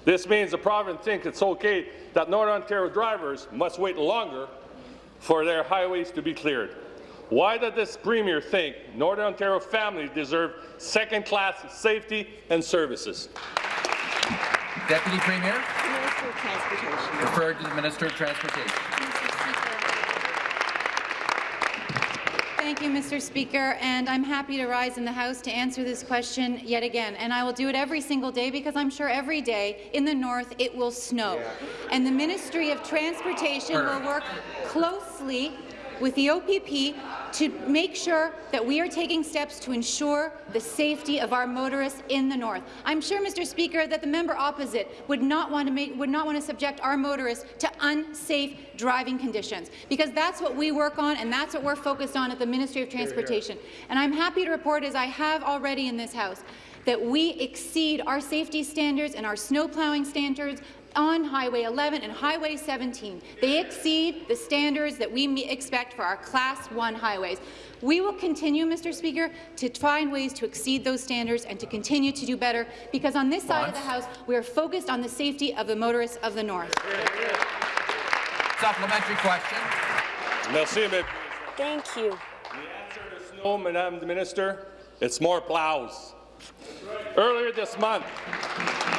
Speaker 19: This means the province thinks it's okay that Northern Ontario drivers must wait longer for their highways to be cleared. Why does this Premier think Northern Ontario families deserve second-class safety and services?
Speaker 1: Deputy Premier.
Speaker 18: Minister of Transportation.
Speaker 1: Referred to the Minister of Transportation.
Speaker 20: Thank you, Mr. Speaker, and I'm happy to rise in the House to answer this question yet again. And I will do it every single day because I'm sure every day in the north it will snow. Yeah. And the Ministry of Transportation will work closely with the OPP to make sure that we are taking steps to ensure the safety of our motorists in the north. I'm sure, Mr. Speaker, that the member opposite would not want to make would not want to subject our motorists to unsafe driving conditions because that's what we work on and that's what we're focused on at the Ministry of Transportation. And I'm happy to report, as I have already in this House, that we exceed our safety standards and our snow plowing standards on Highway 11 and Highway 17. They exceed the standards that we expect for our Class 1 highways. We will continue, Mr. Speaker, to find ways to exceed those standards and to continue to do better, because on this side of the House, we are focused on the safety of the motorists of the North.
Speaker 1: Supplementary question.
Speaker 19: Merci, mais
Speaker 18: Thank you.
Speaker 19: no, Madame the Minister, it's more plows. Earlier this month,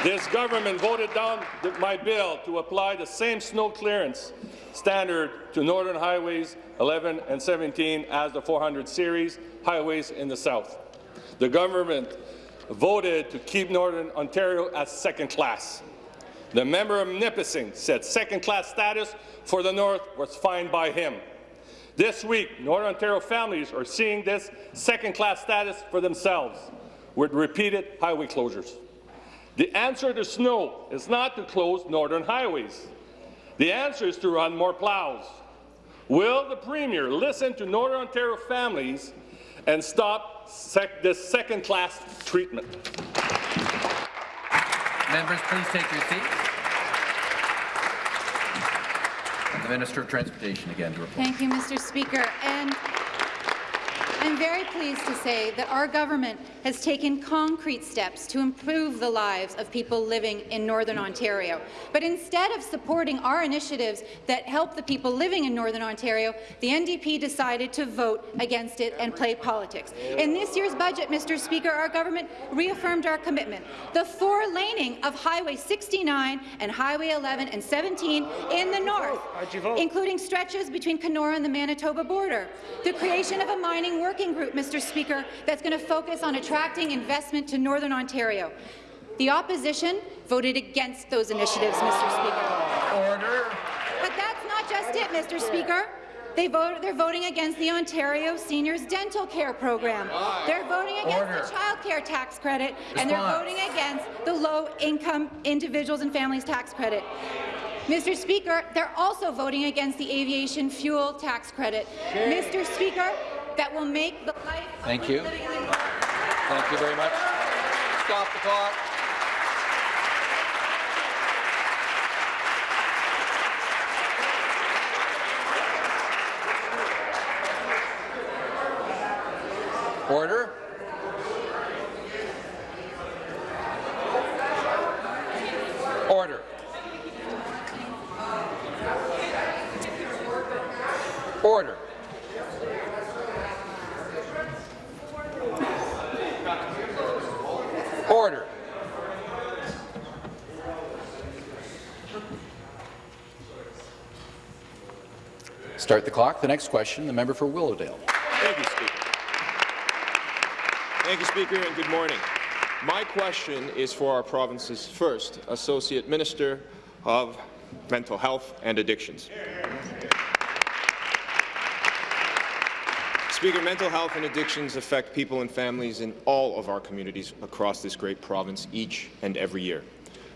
Speaker 19: this government voted down my bill to apply the same snow clearance standard to Northern Highways 11 and 17 as the 400 series highways in the south. The government voted to keep Northern Ontario as second class. The member of Nipissing said second-class status for the North was fine by him. This week, Northern Ontario families are seeing this second-class status for themselves with repeated highway closures. The answer to snow is not to close northern highways. The answer is to run more plows. Will the Premier listen to Northern Ontario families and stop sec this second-class treatment?
Speaker 1: Members, please take your seats. And the Minister of Transportation again to report.
Speaker 20: Thank you, Mr. Speaker. And I'm very pleased to say that our government has taken concrete steps to improve the lives of people living in Northern Ontario. But instead of supporting our initiatives that help the people living in Northern Ontario, the NDP decided to vote against it and play politics. In this year's budget, Mr. Speaker, our government reaffirmed our commitment. The four-laning of Highway 69 and Highway 11 and 17 in the north, including stretches between Kenora and the Manitoba border. The creation of a mining working group, Mr. Speaker, that's going to focus on attracting investment to Northern Ontario. The opposition voted against those initiatives, Mr. Speaker.
Speaker 1: Order.
Speaker 20: But that's not just it, Mr. Speaker. They vote, they're voting against the Ontario Seniors Dental Care Program. They're voting against
Speaker 1: Order.
Speaker 20: the child care tax credit, and they're voting against the low-income individuals and families tax credit. Mr. Speaker, they're also voting against the aviation fuel tax credit. Mr. Speaker, that will make the life
Speaker 1: Thank you.
Speaker 20: living in the north
Speaker 1: Thank you very much. Stop the clock. Order. Order. Order. Order. Start the clock. The next question, the member for Willowdale.
Speaker 21: Thank you, Speaker. Thank you, Speaker, and good morning. My question is for our province's first Associate Minister of Mental Health and Addictions. Speaker, mental health and addictions affect people and families in all of our communities across this great province each and every year.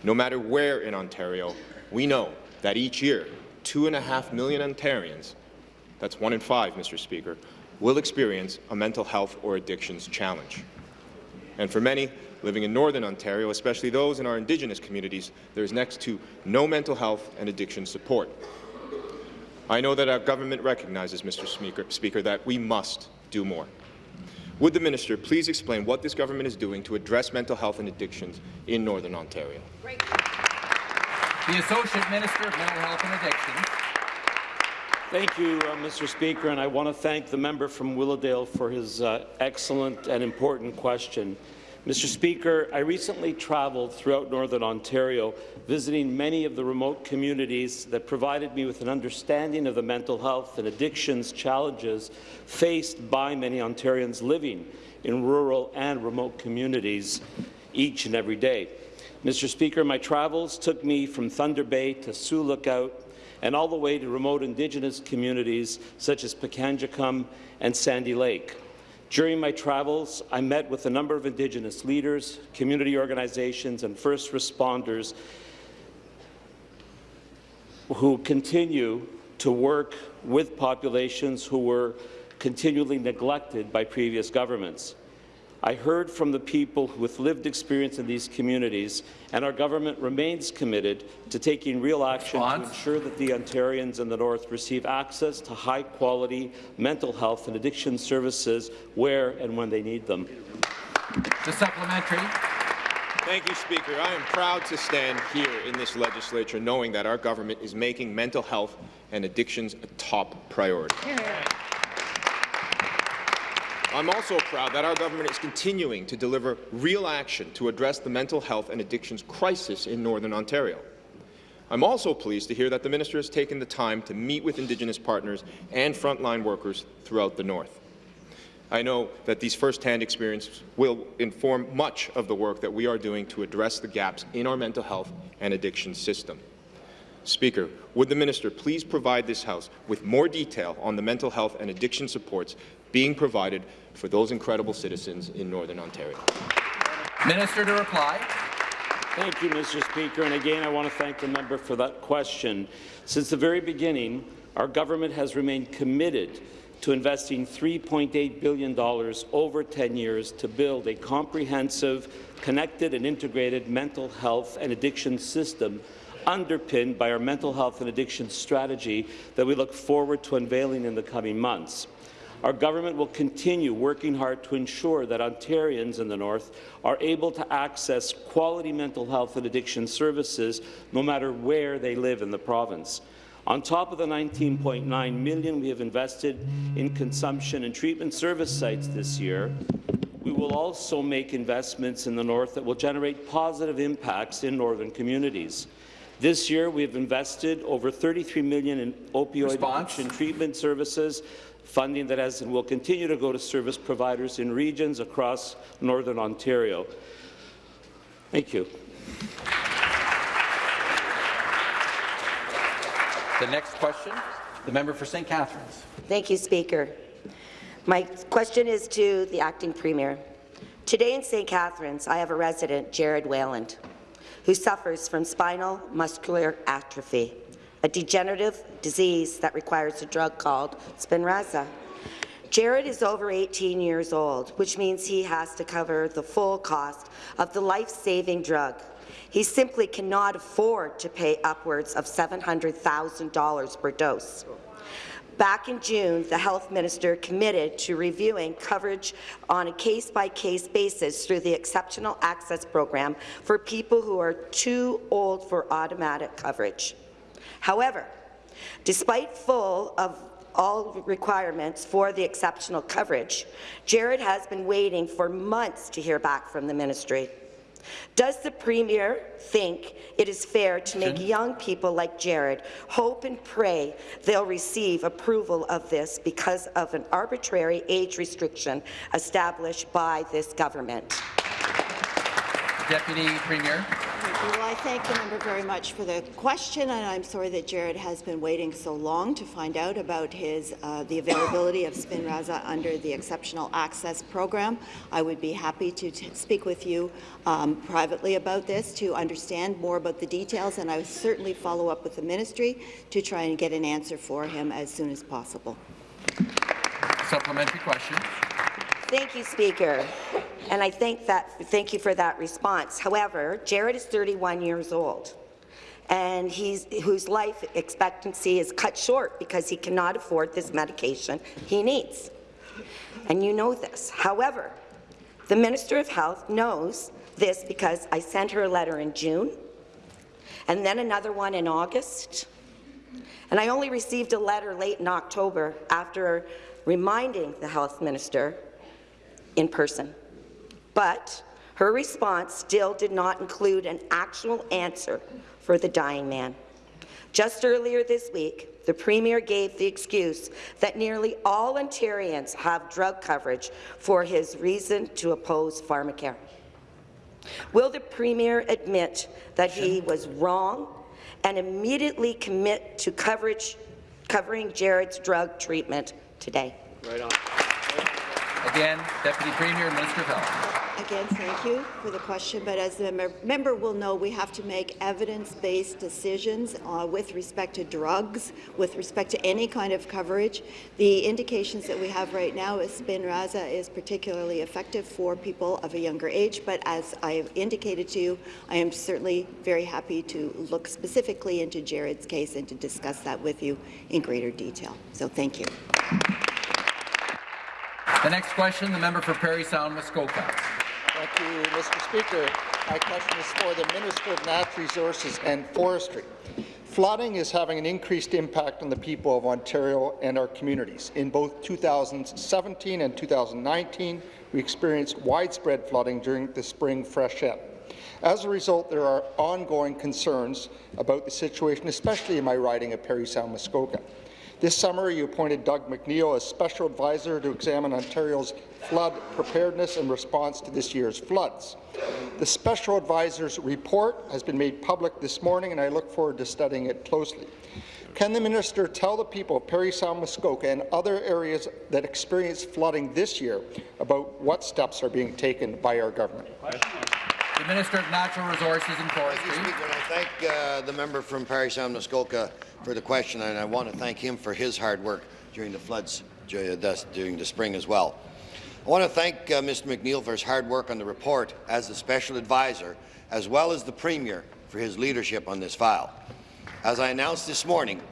Speaker 21: No matter where in Ontario, we know that each year, two and a half million Ontarians, that's one in five, Mr. Speaker, will experience a mental health or addictions challenge. And for many living in Northern Ontario, especially those in our Indigenous communities, there is next to no mental health and addiction support. I know that our government recognizes, Mr. Speaker, Speaker, that we must do more. Would the minister please explain what this government is doing to address mental health and addictions in Northern Ontario?
Speaker 1: The Associate Minister of Mental Health and Addictions.
Speaker 22: Thank you, uh, Mr. Speaker, and I want to thank the member from Willowdale for his uh, excellent and important question. Mr. Speaker, I recently traveled throughout Northern Ontario, visiting many of the remote communities that provided me with an understanding of the mental health and addictions challenges faced by many Ontarians living in rural and remote communities each and every day. Mr. Speaker, my travels took me from Thunder Bay to Sioux Lookout and all the way to remote Indigenous communities such as Pikangikum and Sandy Lake. During my travels, I met with a number of Indigenous leaders, community organizations, and first responders who continue to work with populations who were continually neglected by previous governments. I heard from the people with lived experience in these communities, and our government remains committed to taking real action to ensure that the Ontarians in the North receive access to high-quality mental health and addiction services where and when they need them.
Speaker 1: The supplementary.
Speaker 21: Thank you, Speaker. I am proud to stand here in this legislature knowing that our government is making mental health and addictions a top priority. I'm also proud that our government is continuing to deliver real action to address the mental health and addictions crisis in Northern Ontario. I'm also pleased to hear that the minister has taken the time to meet with Indigenous partners and frontline workers throughout the North. I know that these first-hand experiences will inform much of the work that we are doing to address the gaps in our mental health and addiction system. Speaker, would the minister please provide this House with more detail on the mental health and addiction supports being provided for those incredible citizens in Northern Ontario?
Speaker 1: Minister to reply.
Speaker 22: Thank you, Mr. Speaker. And again, I want to thank the member for that question. Since the very beginning, our government has remained committed to investing $3.8 billion over 10 years to build a comprehensive, connected and integrated mental health and addiction system underpinned by our mental health and addiction strategy that we look forward to unveiling in the coming months. Our government will continue working hard to ensure that Ontarians in the North are able to access quality mental health and addiction services no matter where they live in the province. On top of the 19.9 million we have invested in consumption and treatment service sites this year, we will also make investments in the North that will generate positive impacts in northern communities. This year, we have invested over 33 million in opioid
Speaker 1: Response.
Speaker 22: addiction treatment services, funding that has and will continue to go to service providers in regions across northern Ontario. Thank you.
Speaker 1: The next question, the member for St. Catharines.
Speaker 23: Thank you, Speaker. My question is to the acting premier. Today in St. Catharines, I have a resident, Jared Wayland, who suffers from spinal muscular atrophy, a degenerative disease that requires a drug called Spinraza. Jared is over 18 years old, which means he has to cover the full cost of the life-saving drug. He simply cannot afford to pay upwards of $700,000 per dose. Back in June, the health minister committed to reviewing coverage on a case-by-case -case basis through the Exceptional Access Program for people who are too old for automatic coverage. However, despite full of all requirements for the exceptional coverage, Jared has been waiting for months to hear back from the ministry. Does the Premier think it is fair to make young people like Jared hope and pray they'll receive approval of this because of an arbitrary age restriction established by this government?
Speaker 1: Deputy Premier.
Speaker 24: Well, I thank the member very much for the question, and I'm sorry that Jared has been waiting so long to find out about his uh, the availability of Spinraza under the Exceptional Access Program. I would be happy to speak with you um, privately about this to understand more about the details, and I would certainly follow up with the ministry to try and get an answer for him as soon as possible.
Speaker 1: Supplementary question.
Speaker 23: Thank you, Speaker. And I thank, that, thank you for that response. However, Jared is 31 years old, and he's, whose life expectancy is cut short because he cannot afford this medication he needs. And you know this. However, the Minister of Health knows this because I sent her a letter in June, and then another one in August, and I only received a letter late in October after reminding the health minister in person. But her response still did not include an actual answer for the dying man. Just earlier this week, the Premier gave the excuse that nearly all Ontarians have drug coverage for his reason to oppose pharmacare. Will the Premier admit that he was wrong and immediately commit to coverage, covering Jared's drug treatment today?
Speaker 1: Right on. Again, Deputy Premier and Minister of Health.
Speaker 24: Again, thank you for the question, but as the mem member will know, we have to make evidence-based decisions uh, with respect to drugs, with respect to any kind of coverage. The indications that we have right now is Spinraza is particularly effective for people of a younger age, but as I have indicated to you, I am certainly very happy to look specifically into Jared's case and to discuss that with you in greater detail. So thank you.
Speaker 1: The next question, the member for Parry Sound, Muskoka.
Speaker 25: Thank you, Mr. Speaker. My question is for the Minister of Natural Resources and Forestry. Flooding is having an increased impact on the people of Ontario and our communities. In both 2017 and 2019, we experienced widespread flooding during the spring freshet. As a result, there are ongoing concerns about the situation, especially in my riding of Parry Sound, Muskoka. This summer, you appointed Doug McNeil as Special Advisor to examine Ontario's flood preparedness and response to this year's floods. The Special Advisor's report has been made public this morning, and I look forward to studying it closely. Can the minister tell the people of Parry Sound, Muskoka and other areas that experienced flooding this year about what steps are being taken by our government?
Speaker 1: The Minister of Natural Resources and Forestry.
Speaker 26: Thank you, Speaker. I thank uh, the member from Parry Sound, Muskoka for the question, and I want to thank him for his hard work during the floods during the spring as well. I want to thank uh, Mr McNeil for his hard work on the report as the Special Advisor, as well as the Premier for his leadership on this file. As I announced this morning,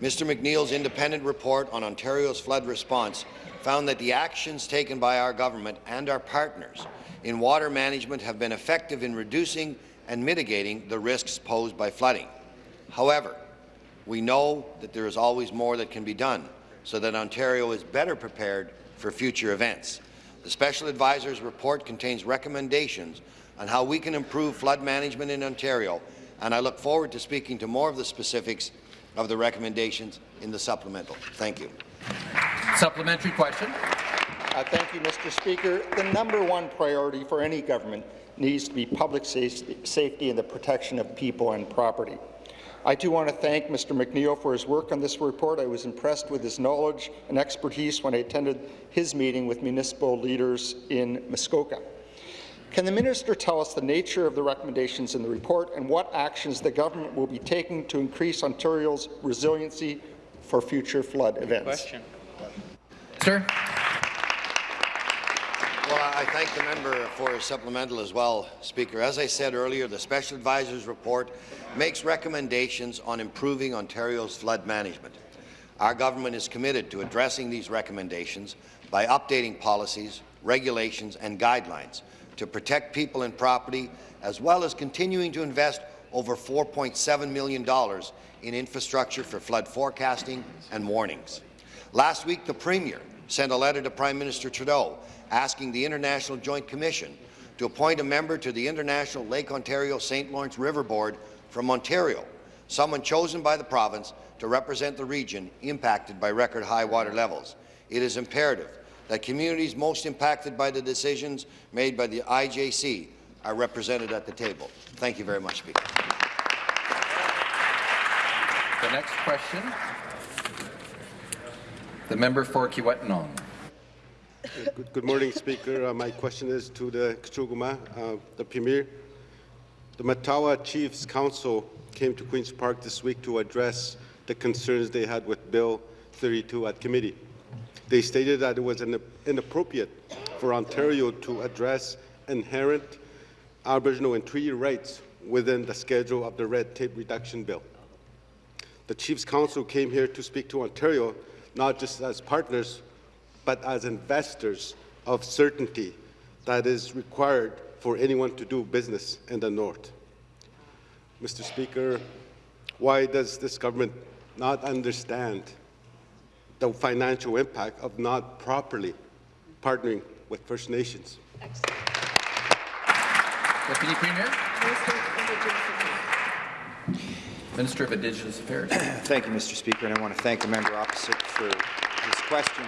Speaker 26: Mr McNeil's independent report on Ontario's flood response found that the actions taken by our government and our partners in water management have been effective in reducing and mitigating the risks posed by flooding. However, we know that there is always more that can be done so that Ontario is better prepared for future events. The Special Advisor's report contains recommendations on how we can improve flood management in Ontario, and I look forward to speaking to more of the specifics of the recommendations in the supplemental. Thank you.
Speaker 1: Supplementary question.
Speaker 25: Uh, thank you, Mr. Speaker. The number one priority for any government needs to be public safety and the protection of people and property. I too want to thank Mr. McNeil for his work on this report. I was impressed with his knowledge and expertise when I attended his meeting with municipal leaders in Muskoka. Can the minister tell us the nature of the recommendations in the report and what actions the government will be taking to increase Ontario's resiliency for future flood events?
Speaker 1: Question. Sir.
Speaker 26: Well, I thank the member for his supplemental as well, Speaker. As I said earlier, the Special Advisor's report makes recommendations on improving Ontario's flood management. Our government is committed to addressing these recommendations by updating policies, regulations and guidelines to protect people and property, as well as continuing to invest over $4.7 million in infrastructure for flood forecasting and warnings. Last week, the Premier sent a letter to Prime Minister Trudeau asking the International Joint Commission to appoint a member to the International Lake Ontario St. Lawrence River Board from Ontario, someone chosen by the province to represent the region impacted by record high water levels. It is imperative that communities most impacted by the decisions made by the IJC are represented at the table. Thank you very much, Speaker.
Speaker 1: The next question, the member for Kiiwetinoong.
Speaker 27: Good, good, morning, Speaker. Uh, my question is to the Kachuguma, uh, the Premier. The Matawa Chiefs Council came to Queen's Park this week to address the concerns they had with Bill 32 at committee. They stated that it was inappropriate for Ontario to address inherent Aboriginal and treaty rights within the schedule of the red tape reduction bill. The Chiefs Council came here to speak to Ontario, not just as partners, but as investors of certainty that is required for anyone to do business in the North. Mr. Speaker, why does this government not understand the financial impact of not properly partnering with First Nations?
Speaker 1: Deputy Premier. Minister of Indigenous Affairs.
Speaker 28: Thank you, Mr. Speaker, and I want to thank the member opposite for his question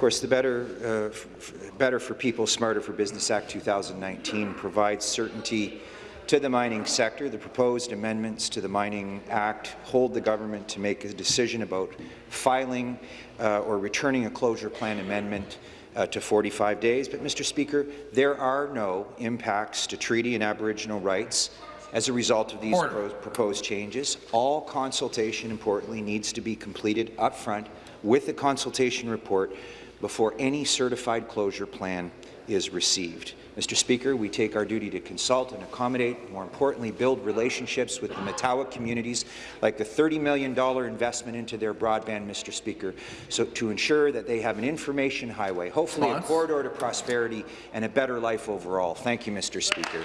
Speaker 28: course, the Better, uh, Better for People, Smarter for Business Act 2019 provides certainty
Speaker 3: to the mining sector. The proposed amendments to the Mining Act hold the government to make a decision about filing uh, or returning a closure plan amendment uh, to 45 days. But, Mr. Speaker, there are no impacts to treaty and Aboriginal rights as a result of these pro proposed changes. All consultation, importantly, needs to be completed upfront with the consultation report before any certified closure plan is received. Mr. Speaker, we take our duty to consult and accommodate, more importantly, build relationships with the Matawa communities, like the $30 million investment into their broadband, Mr. Speaker, so to ensure that they have an information highway, hopefully
Speaker 1: Response?
Speaker 3: a corridor to prosperity and a better life overall. Thank you, Mr. Speaker.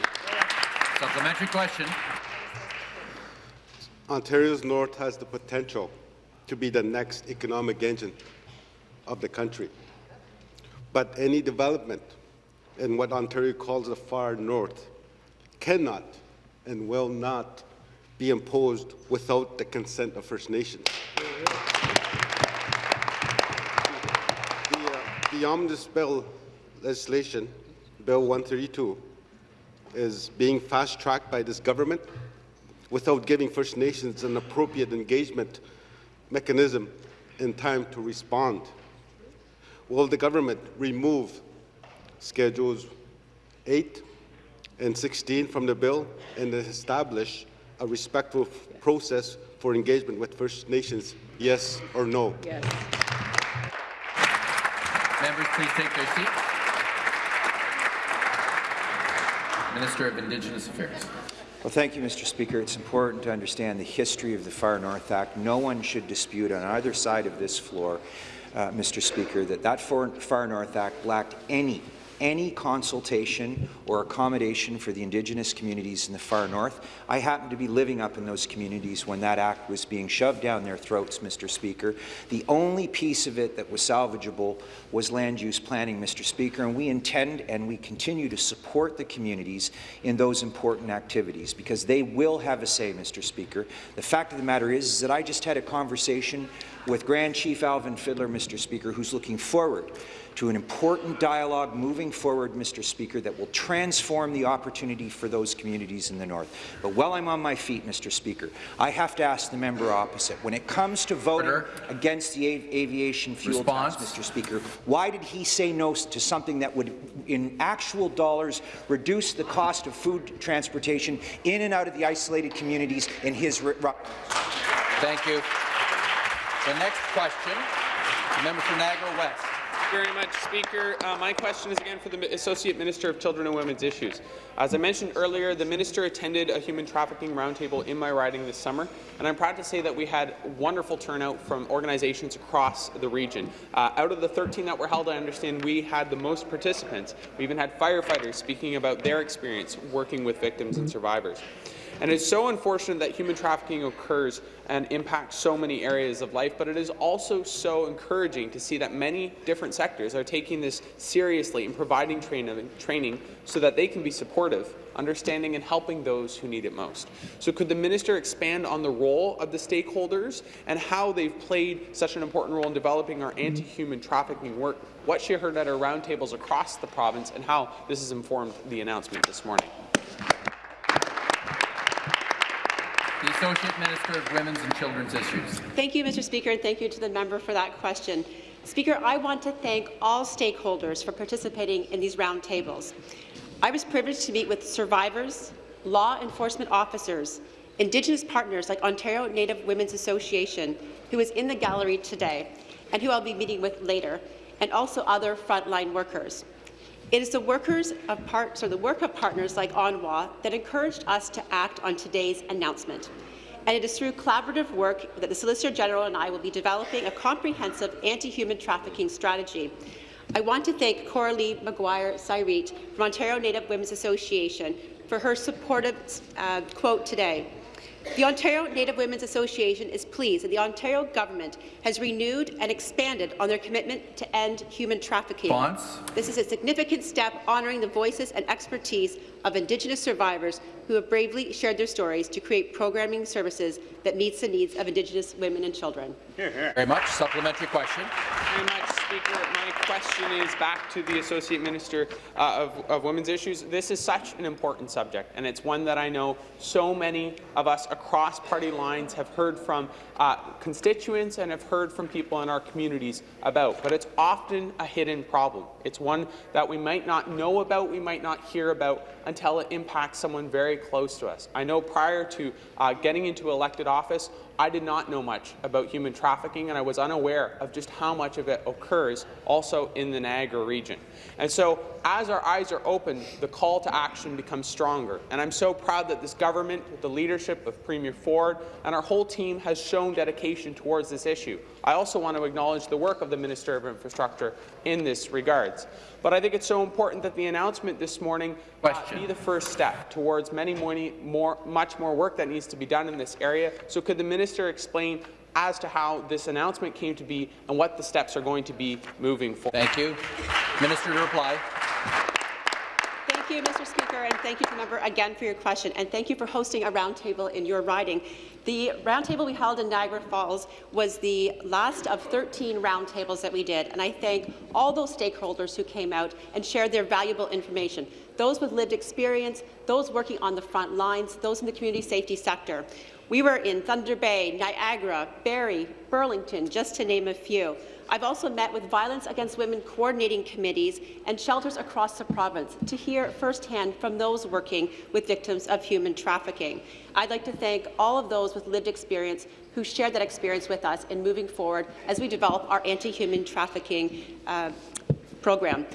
Speaker 1: Supplementary question.
Speaker 27: Ontario's north has the potential to be the next economic engine of the country. But any development in what Ontario calls the far north cannot and will not be imposed without the consent of First Nations. The, uh, omnibus bill legislation, Bill 132, is being fast-tracked by this government without giving First Nations an appropriate engagement mechanism in time to respond. Will the government remove Schedules 8 and 16 from the bill and establish a respectful process for engagement with First Nations, yes or no?
Speaker 18: Yes.
Speaker 1: Members, please take their seats. Minister of Indigenous Affairs.
Speaker 3: Well, thank you, Mr. Speaker. It's important to understand the history of the Far North Act. No one should dispute on either side of this floor, Uh, Mr. Speaker, that that Far North Act lacked any any consultation or accommodation for the Indigenous communities in the far north. I happened to be living up in those communities when that act was being shoved down their throats, Mr. Speaker. The only piece of it that was salvageable was land use planning, Mr. Speaker, and we intend and we continue to support the communities in those important activities because they will have a say, Mr. Speaker. The fact of the matter is, is that I just had a conversation with Grand Chief Alvin Fiddler, Mr. Speaker, who's looking forward to an important dialogue moving forward, Mr. Speaker, that will transform the opportunity for those communities in the north. But while I'm on my feet, Mr. Speaker, I have to ask the member opposite, when it comes to voting Order. against the aviation fuel Response. tax, Mr. Speaker, why did he say no to something that would, in actual dollars, reduce the cost of food transportation in and out of the isolated communities in his...
Speaker 1: Thank you. The next question, the member for Niagara West
Speaker 16: very much, Speaker. Uh, my question is again for the Associate Minister of Children and Women's Issues. As I mentioned earlier, the minister attended a human trafficking roundtable in my riding this summer, and I'm proud to say that we had wonderful turnout from organizations across the region. Uh, out of the 13 that were held, I understand we had the most participants. We even had firefighters speaking about their experience working with victims and survivors. And it's so unfortunate that human trafficking occurs and impacts so many areas of life, but it is also so encouraging to see that many different sectors are taking this seriously and providing training, training so that they can be supportive, understanding and helping those who need it most. So could the minister expand on the role of the stakeholders and how they've played such an important role in developing our anti-human trafficking work, what she heard at our roundtables across the province, and how this has informed the announcement this morning?
Speaker 1: The Associate Minister of Women's and Children's Issues.
Speaker 13: Thank you, Mr. Speaker, and thank you to the member for that question. Speaker, I want to thank all stakeholders for participating in these roundtables. I was privileged to meet with survivors, law enforcement officers, Indigenous partners like Ontario Native Women's Association, who is in the gallery today, and who I'll be meeting with later, and also other frontline workers. It is the workers of part, or the work of partners like ONWA that encouraged us to act on today's announcement. And it is through collaborative work that the Solicitor General and I will be developing a comprehensive anti-human trafficking strategy. I want to thank Coralie McGuire-Cyrette from Ontario Native Women's Association for her supportive uh, quote today. The Ontario Native Women's Association is pleased that the Ontario government has renewed and expanded on their commitment to end human trafficking.
Speaker 1: Bonds.
Speaker 13: This is a significant step honouring the voices and expertise of Indigenous survivors who have bravely shared their stories to create programming services that meets the needs of Indigenous women and children.
Speaker 1: Very much. Supplementary question.
Speaker 16: Very much, Speaker. My question is back to the Associate Minister uh, of, of Women's Issues. This is such an important subject, and it's one that I know so many of us across party lines have heard from uh, constituents and have heard from people in our communities about. But it's often a hidden problem. It's one that we might not know about, we might not hear about until it impacts someone very close to us. I know prior to uh, getting into elected office, I did not know much about human trafficking, and I was unaware of just how much of it occurs also in the Niagara region. And so, as our eyes are open, the call to action becomes stronger. And I'm so proud that this government, with the leadership of Premier Ford and our whole team, has shown dedication towards this issue. I also want to acknowledge the work of the Minister of Infrastructure in this regards. But I think it's so important that the announcement this morning uh, be the first step towards many more, more, much more work that needs to be done in this area. So could the minister explain as to how this announcement came to be and what the steps are going to be moving forward?
Speaker 1: Thank you. Minister to reply.
Speaker 13: Thank you, Mr. Speaker, and thank you, member, again for your question, and thank you for hosting a roundtable in your riding. The roundtable we held in Niagara Falls was the last of 13 roundtables that we did, and I thank all those stakeholders who came out and shared their valuable information, those with lived experience, those working on the front lines, those in the community safety sector. We were in Thunder Bay, Niagara, Barrie, Burlington, just to name a few. I've also met with Violence Against Women coordinating committees and shelters across the province to hear firsthand from those working with victims of human trafficking. I'd like to thank all of those with lived experience who shared that experience with us in moving forward as we develop our anti-human trafficking uh, program.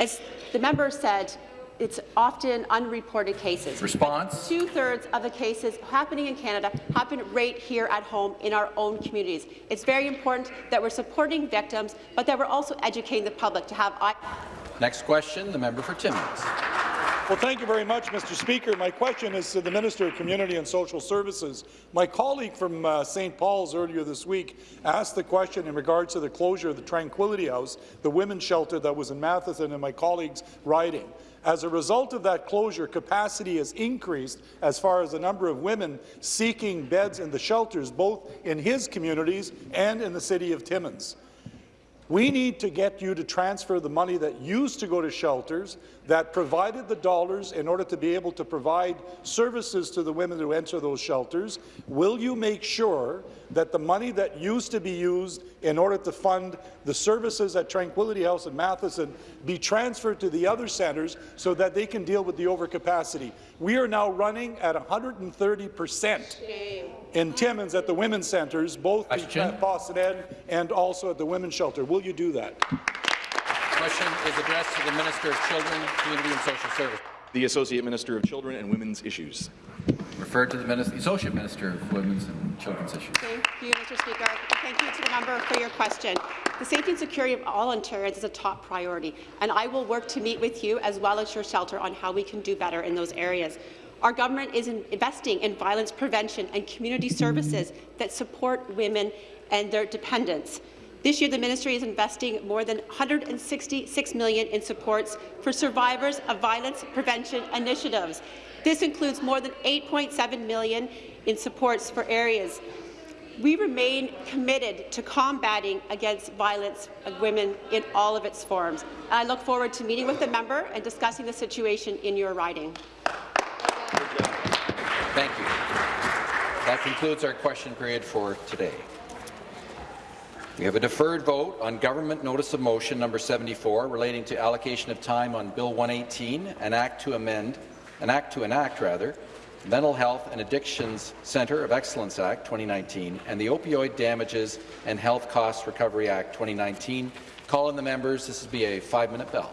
Speaker 13: As the member said, it's often unreported cases.
Speaker 1: Response.
Speaker 13: Two-thirds of the cases happening in Canada happen right here at home in our own communities. It's very important that we're supporting victims, but that we're also educating the public to have eye
Speaker 1: Next question, the member for Timmins.
Speaker 29: Well, thank you very much, Mr. Speaker. My question is to the Minister of Community and Social Services. My colleague from uh, St. Paul's earlier this week asked the question in regards to the closure of the Tranquility House, the women's shelter that was in Matheson and my colleague's riding. As a result of that closure, capacity has increased as far as the number of women seeking beds in the shelters, both in his communities and in the city of Timmins. We need to get you to transfer the money that used to go to shelters, that provided the dollars in order to be able to provide services to the women who enter those shelters. Will you make sure that the money that used to be used in order to fund the services at Tranquility House in Matheson be transferred to the other centres so that they can deal with the overcapacity? We are now running at 130 percent in Timmins at the women's centres, both at Boston and also at the women's shelter. Will you do that?
Speaker 1: Question is addressed to the Minister of Children, Community and Social Services.
Speaker 30: The Associate Minister of Children and Women's Issues.
Speaker 1: Referred to the Minister, Associate Minister of Women's and Children's Issues.
Speaker 13: Thank you, Mr. Speaker. Thank you to the member for your question. The safety and security of all Ontarians is a top priority, and I will work to meet with you as well as your shelter on how we can do better in those areas. Our government is investing in violence prevention and community services that support women and their dependents. This year, the ministry is investing more than 166 million in supports for survivors of violence prevention initiatives. This includes more than 8.7 million in supports for areas. We remain committed to combating against violence of women in all of its forms. I look forward to meeting with the member and discussing the situation in your riding.
Speaker 1: Thank you. That concludes our question period for today. We have a deferred vote on Government Notice of Motion number 74 relating to allocation of time on Bill 118, an act to amend, an act to enact rather, Mental Health and Addictions Centre of Excellence Act 2019 and the Opioid Damages and Health Costs Recovery Act 2019. Call in the members. This will be a five-minute bell.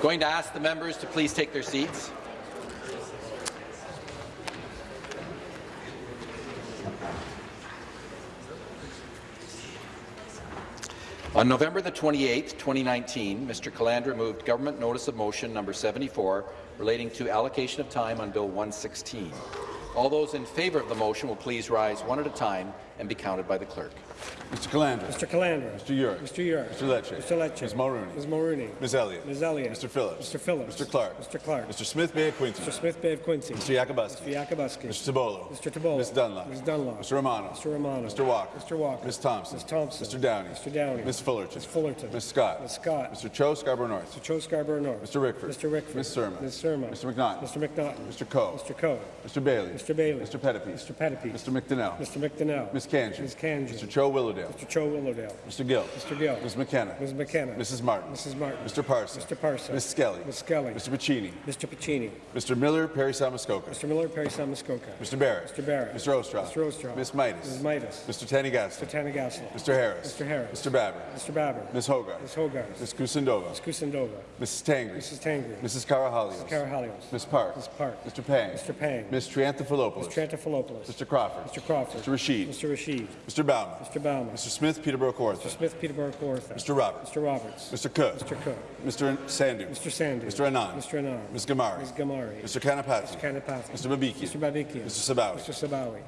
Speaker 1: Going to ask the members to please take their seats. On November the 28th, 2019, Mr. Calandra moved Government Notice of Motion number 74 relating to allocation of time on Bill 116. All those in favour of the motion will please rise one at a time and be counted by the clerk.
Speaker 31: Mr. Calandra.
Speaker 32: Mr. Calandra.
Speaker 31: Mr. Yurek.
Speaker 32: Mr. Yurek.
Speaker 31: Mr. Lecce.
Speaker 32: Mr. Lecce.
Speaker 31: Ms. Mulroney.
Speaker 32: Ms. Mulroney.
Speaker 31: Ms. Elliott.
Speaker 32: Ms. Elliott.
Speaker 31: Mr. Phillips.
Speaker 32: Mr. Phillips.
Speaker 31: Mr. Clark.
Speaker 32: Mr. Clark.
Speaker 31: Mr. Smith Bay of Quinte.
Speaker 32: Mr. Smith Bay of Quinte.
Speaker 31: Mr. Yakabuski.
Speaker 32: Mr. Yakabuski.
Speaker 31: Mr. Tibollo.
Speaker 32: Mr. Tibollo.
Speaker 31: Ms. Dunlop.
Speaker 32: Ms. Dunlop.
Speaker 31: Mr. Romano.
Speaker 32: Mr. Romano.
Speaker 31: Mr. Walker.
Speaker 32: Mr. Walker.
Speaker 31: Ms. Thompson.
Speaker 32: Ms. Thompson.
Speaker 31: Mr. Downey.
Speaker 32: Mr. Downey.
Speaker 31: Ms. Fullerton.
Speaker 32: Ms. Fullerton.
Speaker 31: Ms. Scott.
Speaker 32: Ms. Scott.
Speaker 31: Mr. Cho, Scarborough North.
Speaker 32: Mr. Cho Scarborough North.
Speaker 31: Mr. Rickford.
Speaker 32: Mr. Rickford.
Speaker 31: Ms. Surma.
Speaker 32: Ms. Surma.
Speaker 31: Mr. McNaughton.
Speaker 32: Mr. McNaughton.
Speaker 31: Mr. Coe.
Speaker 32: Mr. Coe.
Speaker 31: Mr. Bailey.
Speaker 32: Mr. Bailey.
Speaker 31: Mr. Pettapiece.
Speaker 32: Mr. Pettapiece.
Speaker 31: Mr. McDonell.
Speaker 32: Mr. McDonell.
Speaker 31: Ms. Khanjin.
Speaker 32: Ms. Khanjin.
Speaker 31: Mr. Cho Willowdale.
Speaker 32: Mr. Cho Willowdale.
Speaker 31: Mr. Gill.
Speaker 32: Mr. Gill.
Speaker 31: Ms. McKenna.
Speaker 32: Ms. McKenna.
Speaker 31: Mrs. Martin.
Speaker 32: Mrs. Martin.
Speaker 31: Mr. Parson.
Speaker 32: Mr. Parson.
Speaker 31: Ms. Skelly.
Speaker 32: Ms. Skelly.
Speaker 31: Mr. Piccini.
Speaker 32: Mr. Piccini.
Speaker 31: Mr. Miller, Parry Sound-Muskoka.
Speaker 32: Mr. Miller, Parry Sound-Muskoka.
Speaker 31: Mr. Barrett.
Speaker 32: Mr. Barrett.
Speaker 31: Mr. Oosterhoff.
Speaker 32: Mr. Oosterhoff.
Speaker 31: Ms. Mitas.
Speaker 32: Ms. Mitas.
Speaker 31: Mr. Thanigasalam.
Speaker 32: Mr. Thanigasalam.
Speaker 31: Mr. Harris.
Speaker 32: Mr. Harris.
Speaker 31: Mr. Baber.
Speaker 32: Mr. Baber.
Speaker 31: Ms. Hogarth.
Speaker 32: Ms. Hogarth.
Speaker 31: Ms. Kusendova.
Speaker 32: Ms. Kusendova.
Speaker 31: Mrs. Tangri.
Speaker 32: Mrs. Tangri.
Speaker 31: Mrs. Karahalios.
Speaker 32: Mrs. Karahalios.
Speaker 31: Ms. Park.
Speaker 32: Ms. Park.
Speaker 31: Mr. Pang.
Speaker 32: Mr. Pang.
Speaker 31: Ms. Triantafilopoulos.
Speaker 32: Ms. Triantafilopoulos.
Speaker 31: Mr. Crawford.
Speaker 32: Mr. Crawford.
Speaker 31: Mr. Rasheed.
Speaker 32: Mr. Rasheed.
Speaker 31: Mr. Bauman.
Speaker 32: Mr. Bauman.
Speaker 31: Mr. Smith, Peterborough Kawartha.
Speaker 32: Mr. Smith, Peterborough Kawartha.
Speaker 31: Mr. Roberts.
Speaker 32: Mr. Roberts.
Speaker 31: Mr. Cook.
Speaker 32: Mr. Cook.
Speaker 31: Mr. Sandhu.
Speaker 32: Mr. Sandhu.
Speaker 31: Mr. Anand.
Speaker 32: Mr. Anand.
Speaker 31: Ms. Ghamari.
Speaker 32: Ms. Ghamari.
Speaker 31: Mr. Kanapathi.
Speaker 32: Mr. Kanapathi.
Speaker 31: Mr. Babikian.
Speaker 32: Mr. Babikian.
Speaker 31: Mr. Sabawy.
Speaker 32: Mr. Sabawy.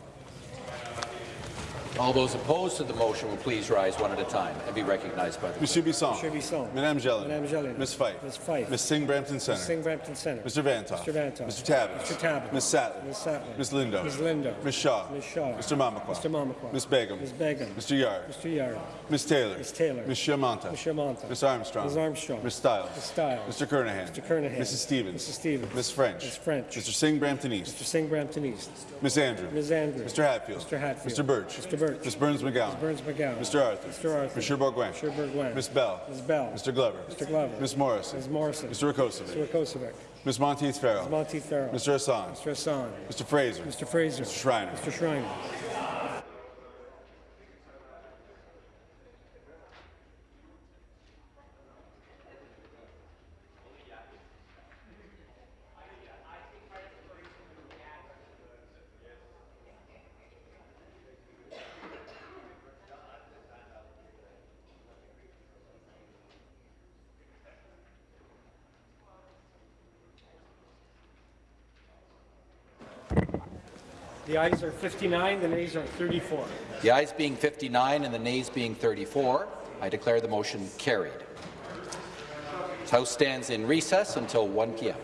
Speaker 1: All those opposed to the motion will please rise one at a time and be recognized by the
Speaker 31: Monsieur Bisson.
Speaker 32: Monsieur Bisson.
Speaker 31: Madame Gélinas.
Speaker 32: Madame Gélinas.
Speaker 31: Ms. Fife.
Speaker 32: Ms. Fife.
Speaker 31: Ms. Singh Brampton Centre.
Speaker 32: Ms. Singh Brampton Centre.
Speaker 31: Mr. Vanthof.
Speaker 32: Mr. Vanthof.
Speaker 31: Mr. Tabuns.
Speaker 32: Mr. Tabuns.
Speaker 31: Ms. Sattler.
Speaker 32: Ms. Sattler.
Speaker 31: Ms. Lindo.
Speaker 32: Ms. Lindo.
Speaker 31: Ms. Shaw.
Speaker 32: Ms. Shaw.
Speaker 31: Mr. Mamakwa.
Speaker 32: Mr. Mamakwa.
Speaker 31: Ms. Begum.
Speaker 32: Ms. Begum.
Speaker 31: Mr. Yarde.
Speaker 32: Mr. Yarde.
Speaker 31: Ms. Taylor.
Speaker 32: Ms. Taylor.
Speaker 31: Ms. Shamanta.
Speaker 32: Ms. Shamanta.
Speaker 31: Ms. Armstrong.
Speaker 32: Ms. Armstrong.
Speaker 31: Ms. Stiles.
Speaker 32: Ms. Stiles.
Speaker 31: Mr. Kernaghan.
Speaker 32: Mr. Kernaghan.
Speaker 31: Mrs. Stevens.
Speaker 32: Mrs. Stevens.
Speaker 31: Ms. French.
Speaker 32: Ms. French.
Speaker 31: Mr. Singh Brampton East.
Speaker 32: Mr. Singh Brampton East.
Speaker 31: Ms. Andrew.
Speaker 32: Ms. Andrew.
Speaker 31: Mr. Hatfield.
Speaker 32: Mr. Hatfield.
Speaker 31: Mr. Burch.
Speaker 32: Mr. Burch.
Speaker 31: Ms. Berns-McGown.
Speaker 32: Ms. Berns-McGown.
Speaker 31: Mr. Arthur.
Speaker 32: Mr. Arthur.
Speaker 31: Monsieur Bourgouin.
Speaker 32: Mr. Bourgouin.
Speaker 31: Ms. Bell.
Speaker 32: Ms. Bell.
Speaker 31: Mr. Glover.
Speaker 32: Mr. Glover.
Speaker 31: Ms. Morrison.
Speaker 32: Ms. Morrison.
Speaker 31: Mr. Rakocevic.
Speaker 32: Mr. Rakocevic.
Speaker 31: Ms. Monteith Farrell.
Speaker 32: Ms. Monteith Farrell.
Speaker 31: Mr. Hassan.
Speaker 32: Mr. Hassan.
Speaker 31: Mr. Fraser.
Speaker 32: Mr. Fraser.
Speaker 31: Mr. Schreiner.
Speaker 32: Mr. Schreiner. Ayes are 59, the nays are 34.
Speaker 1: The ayes being 59 and the nays being 34, I declare the motion carried. House stands in recess until 1 p.m.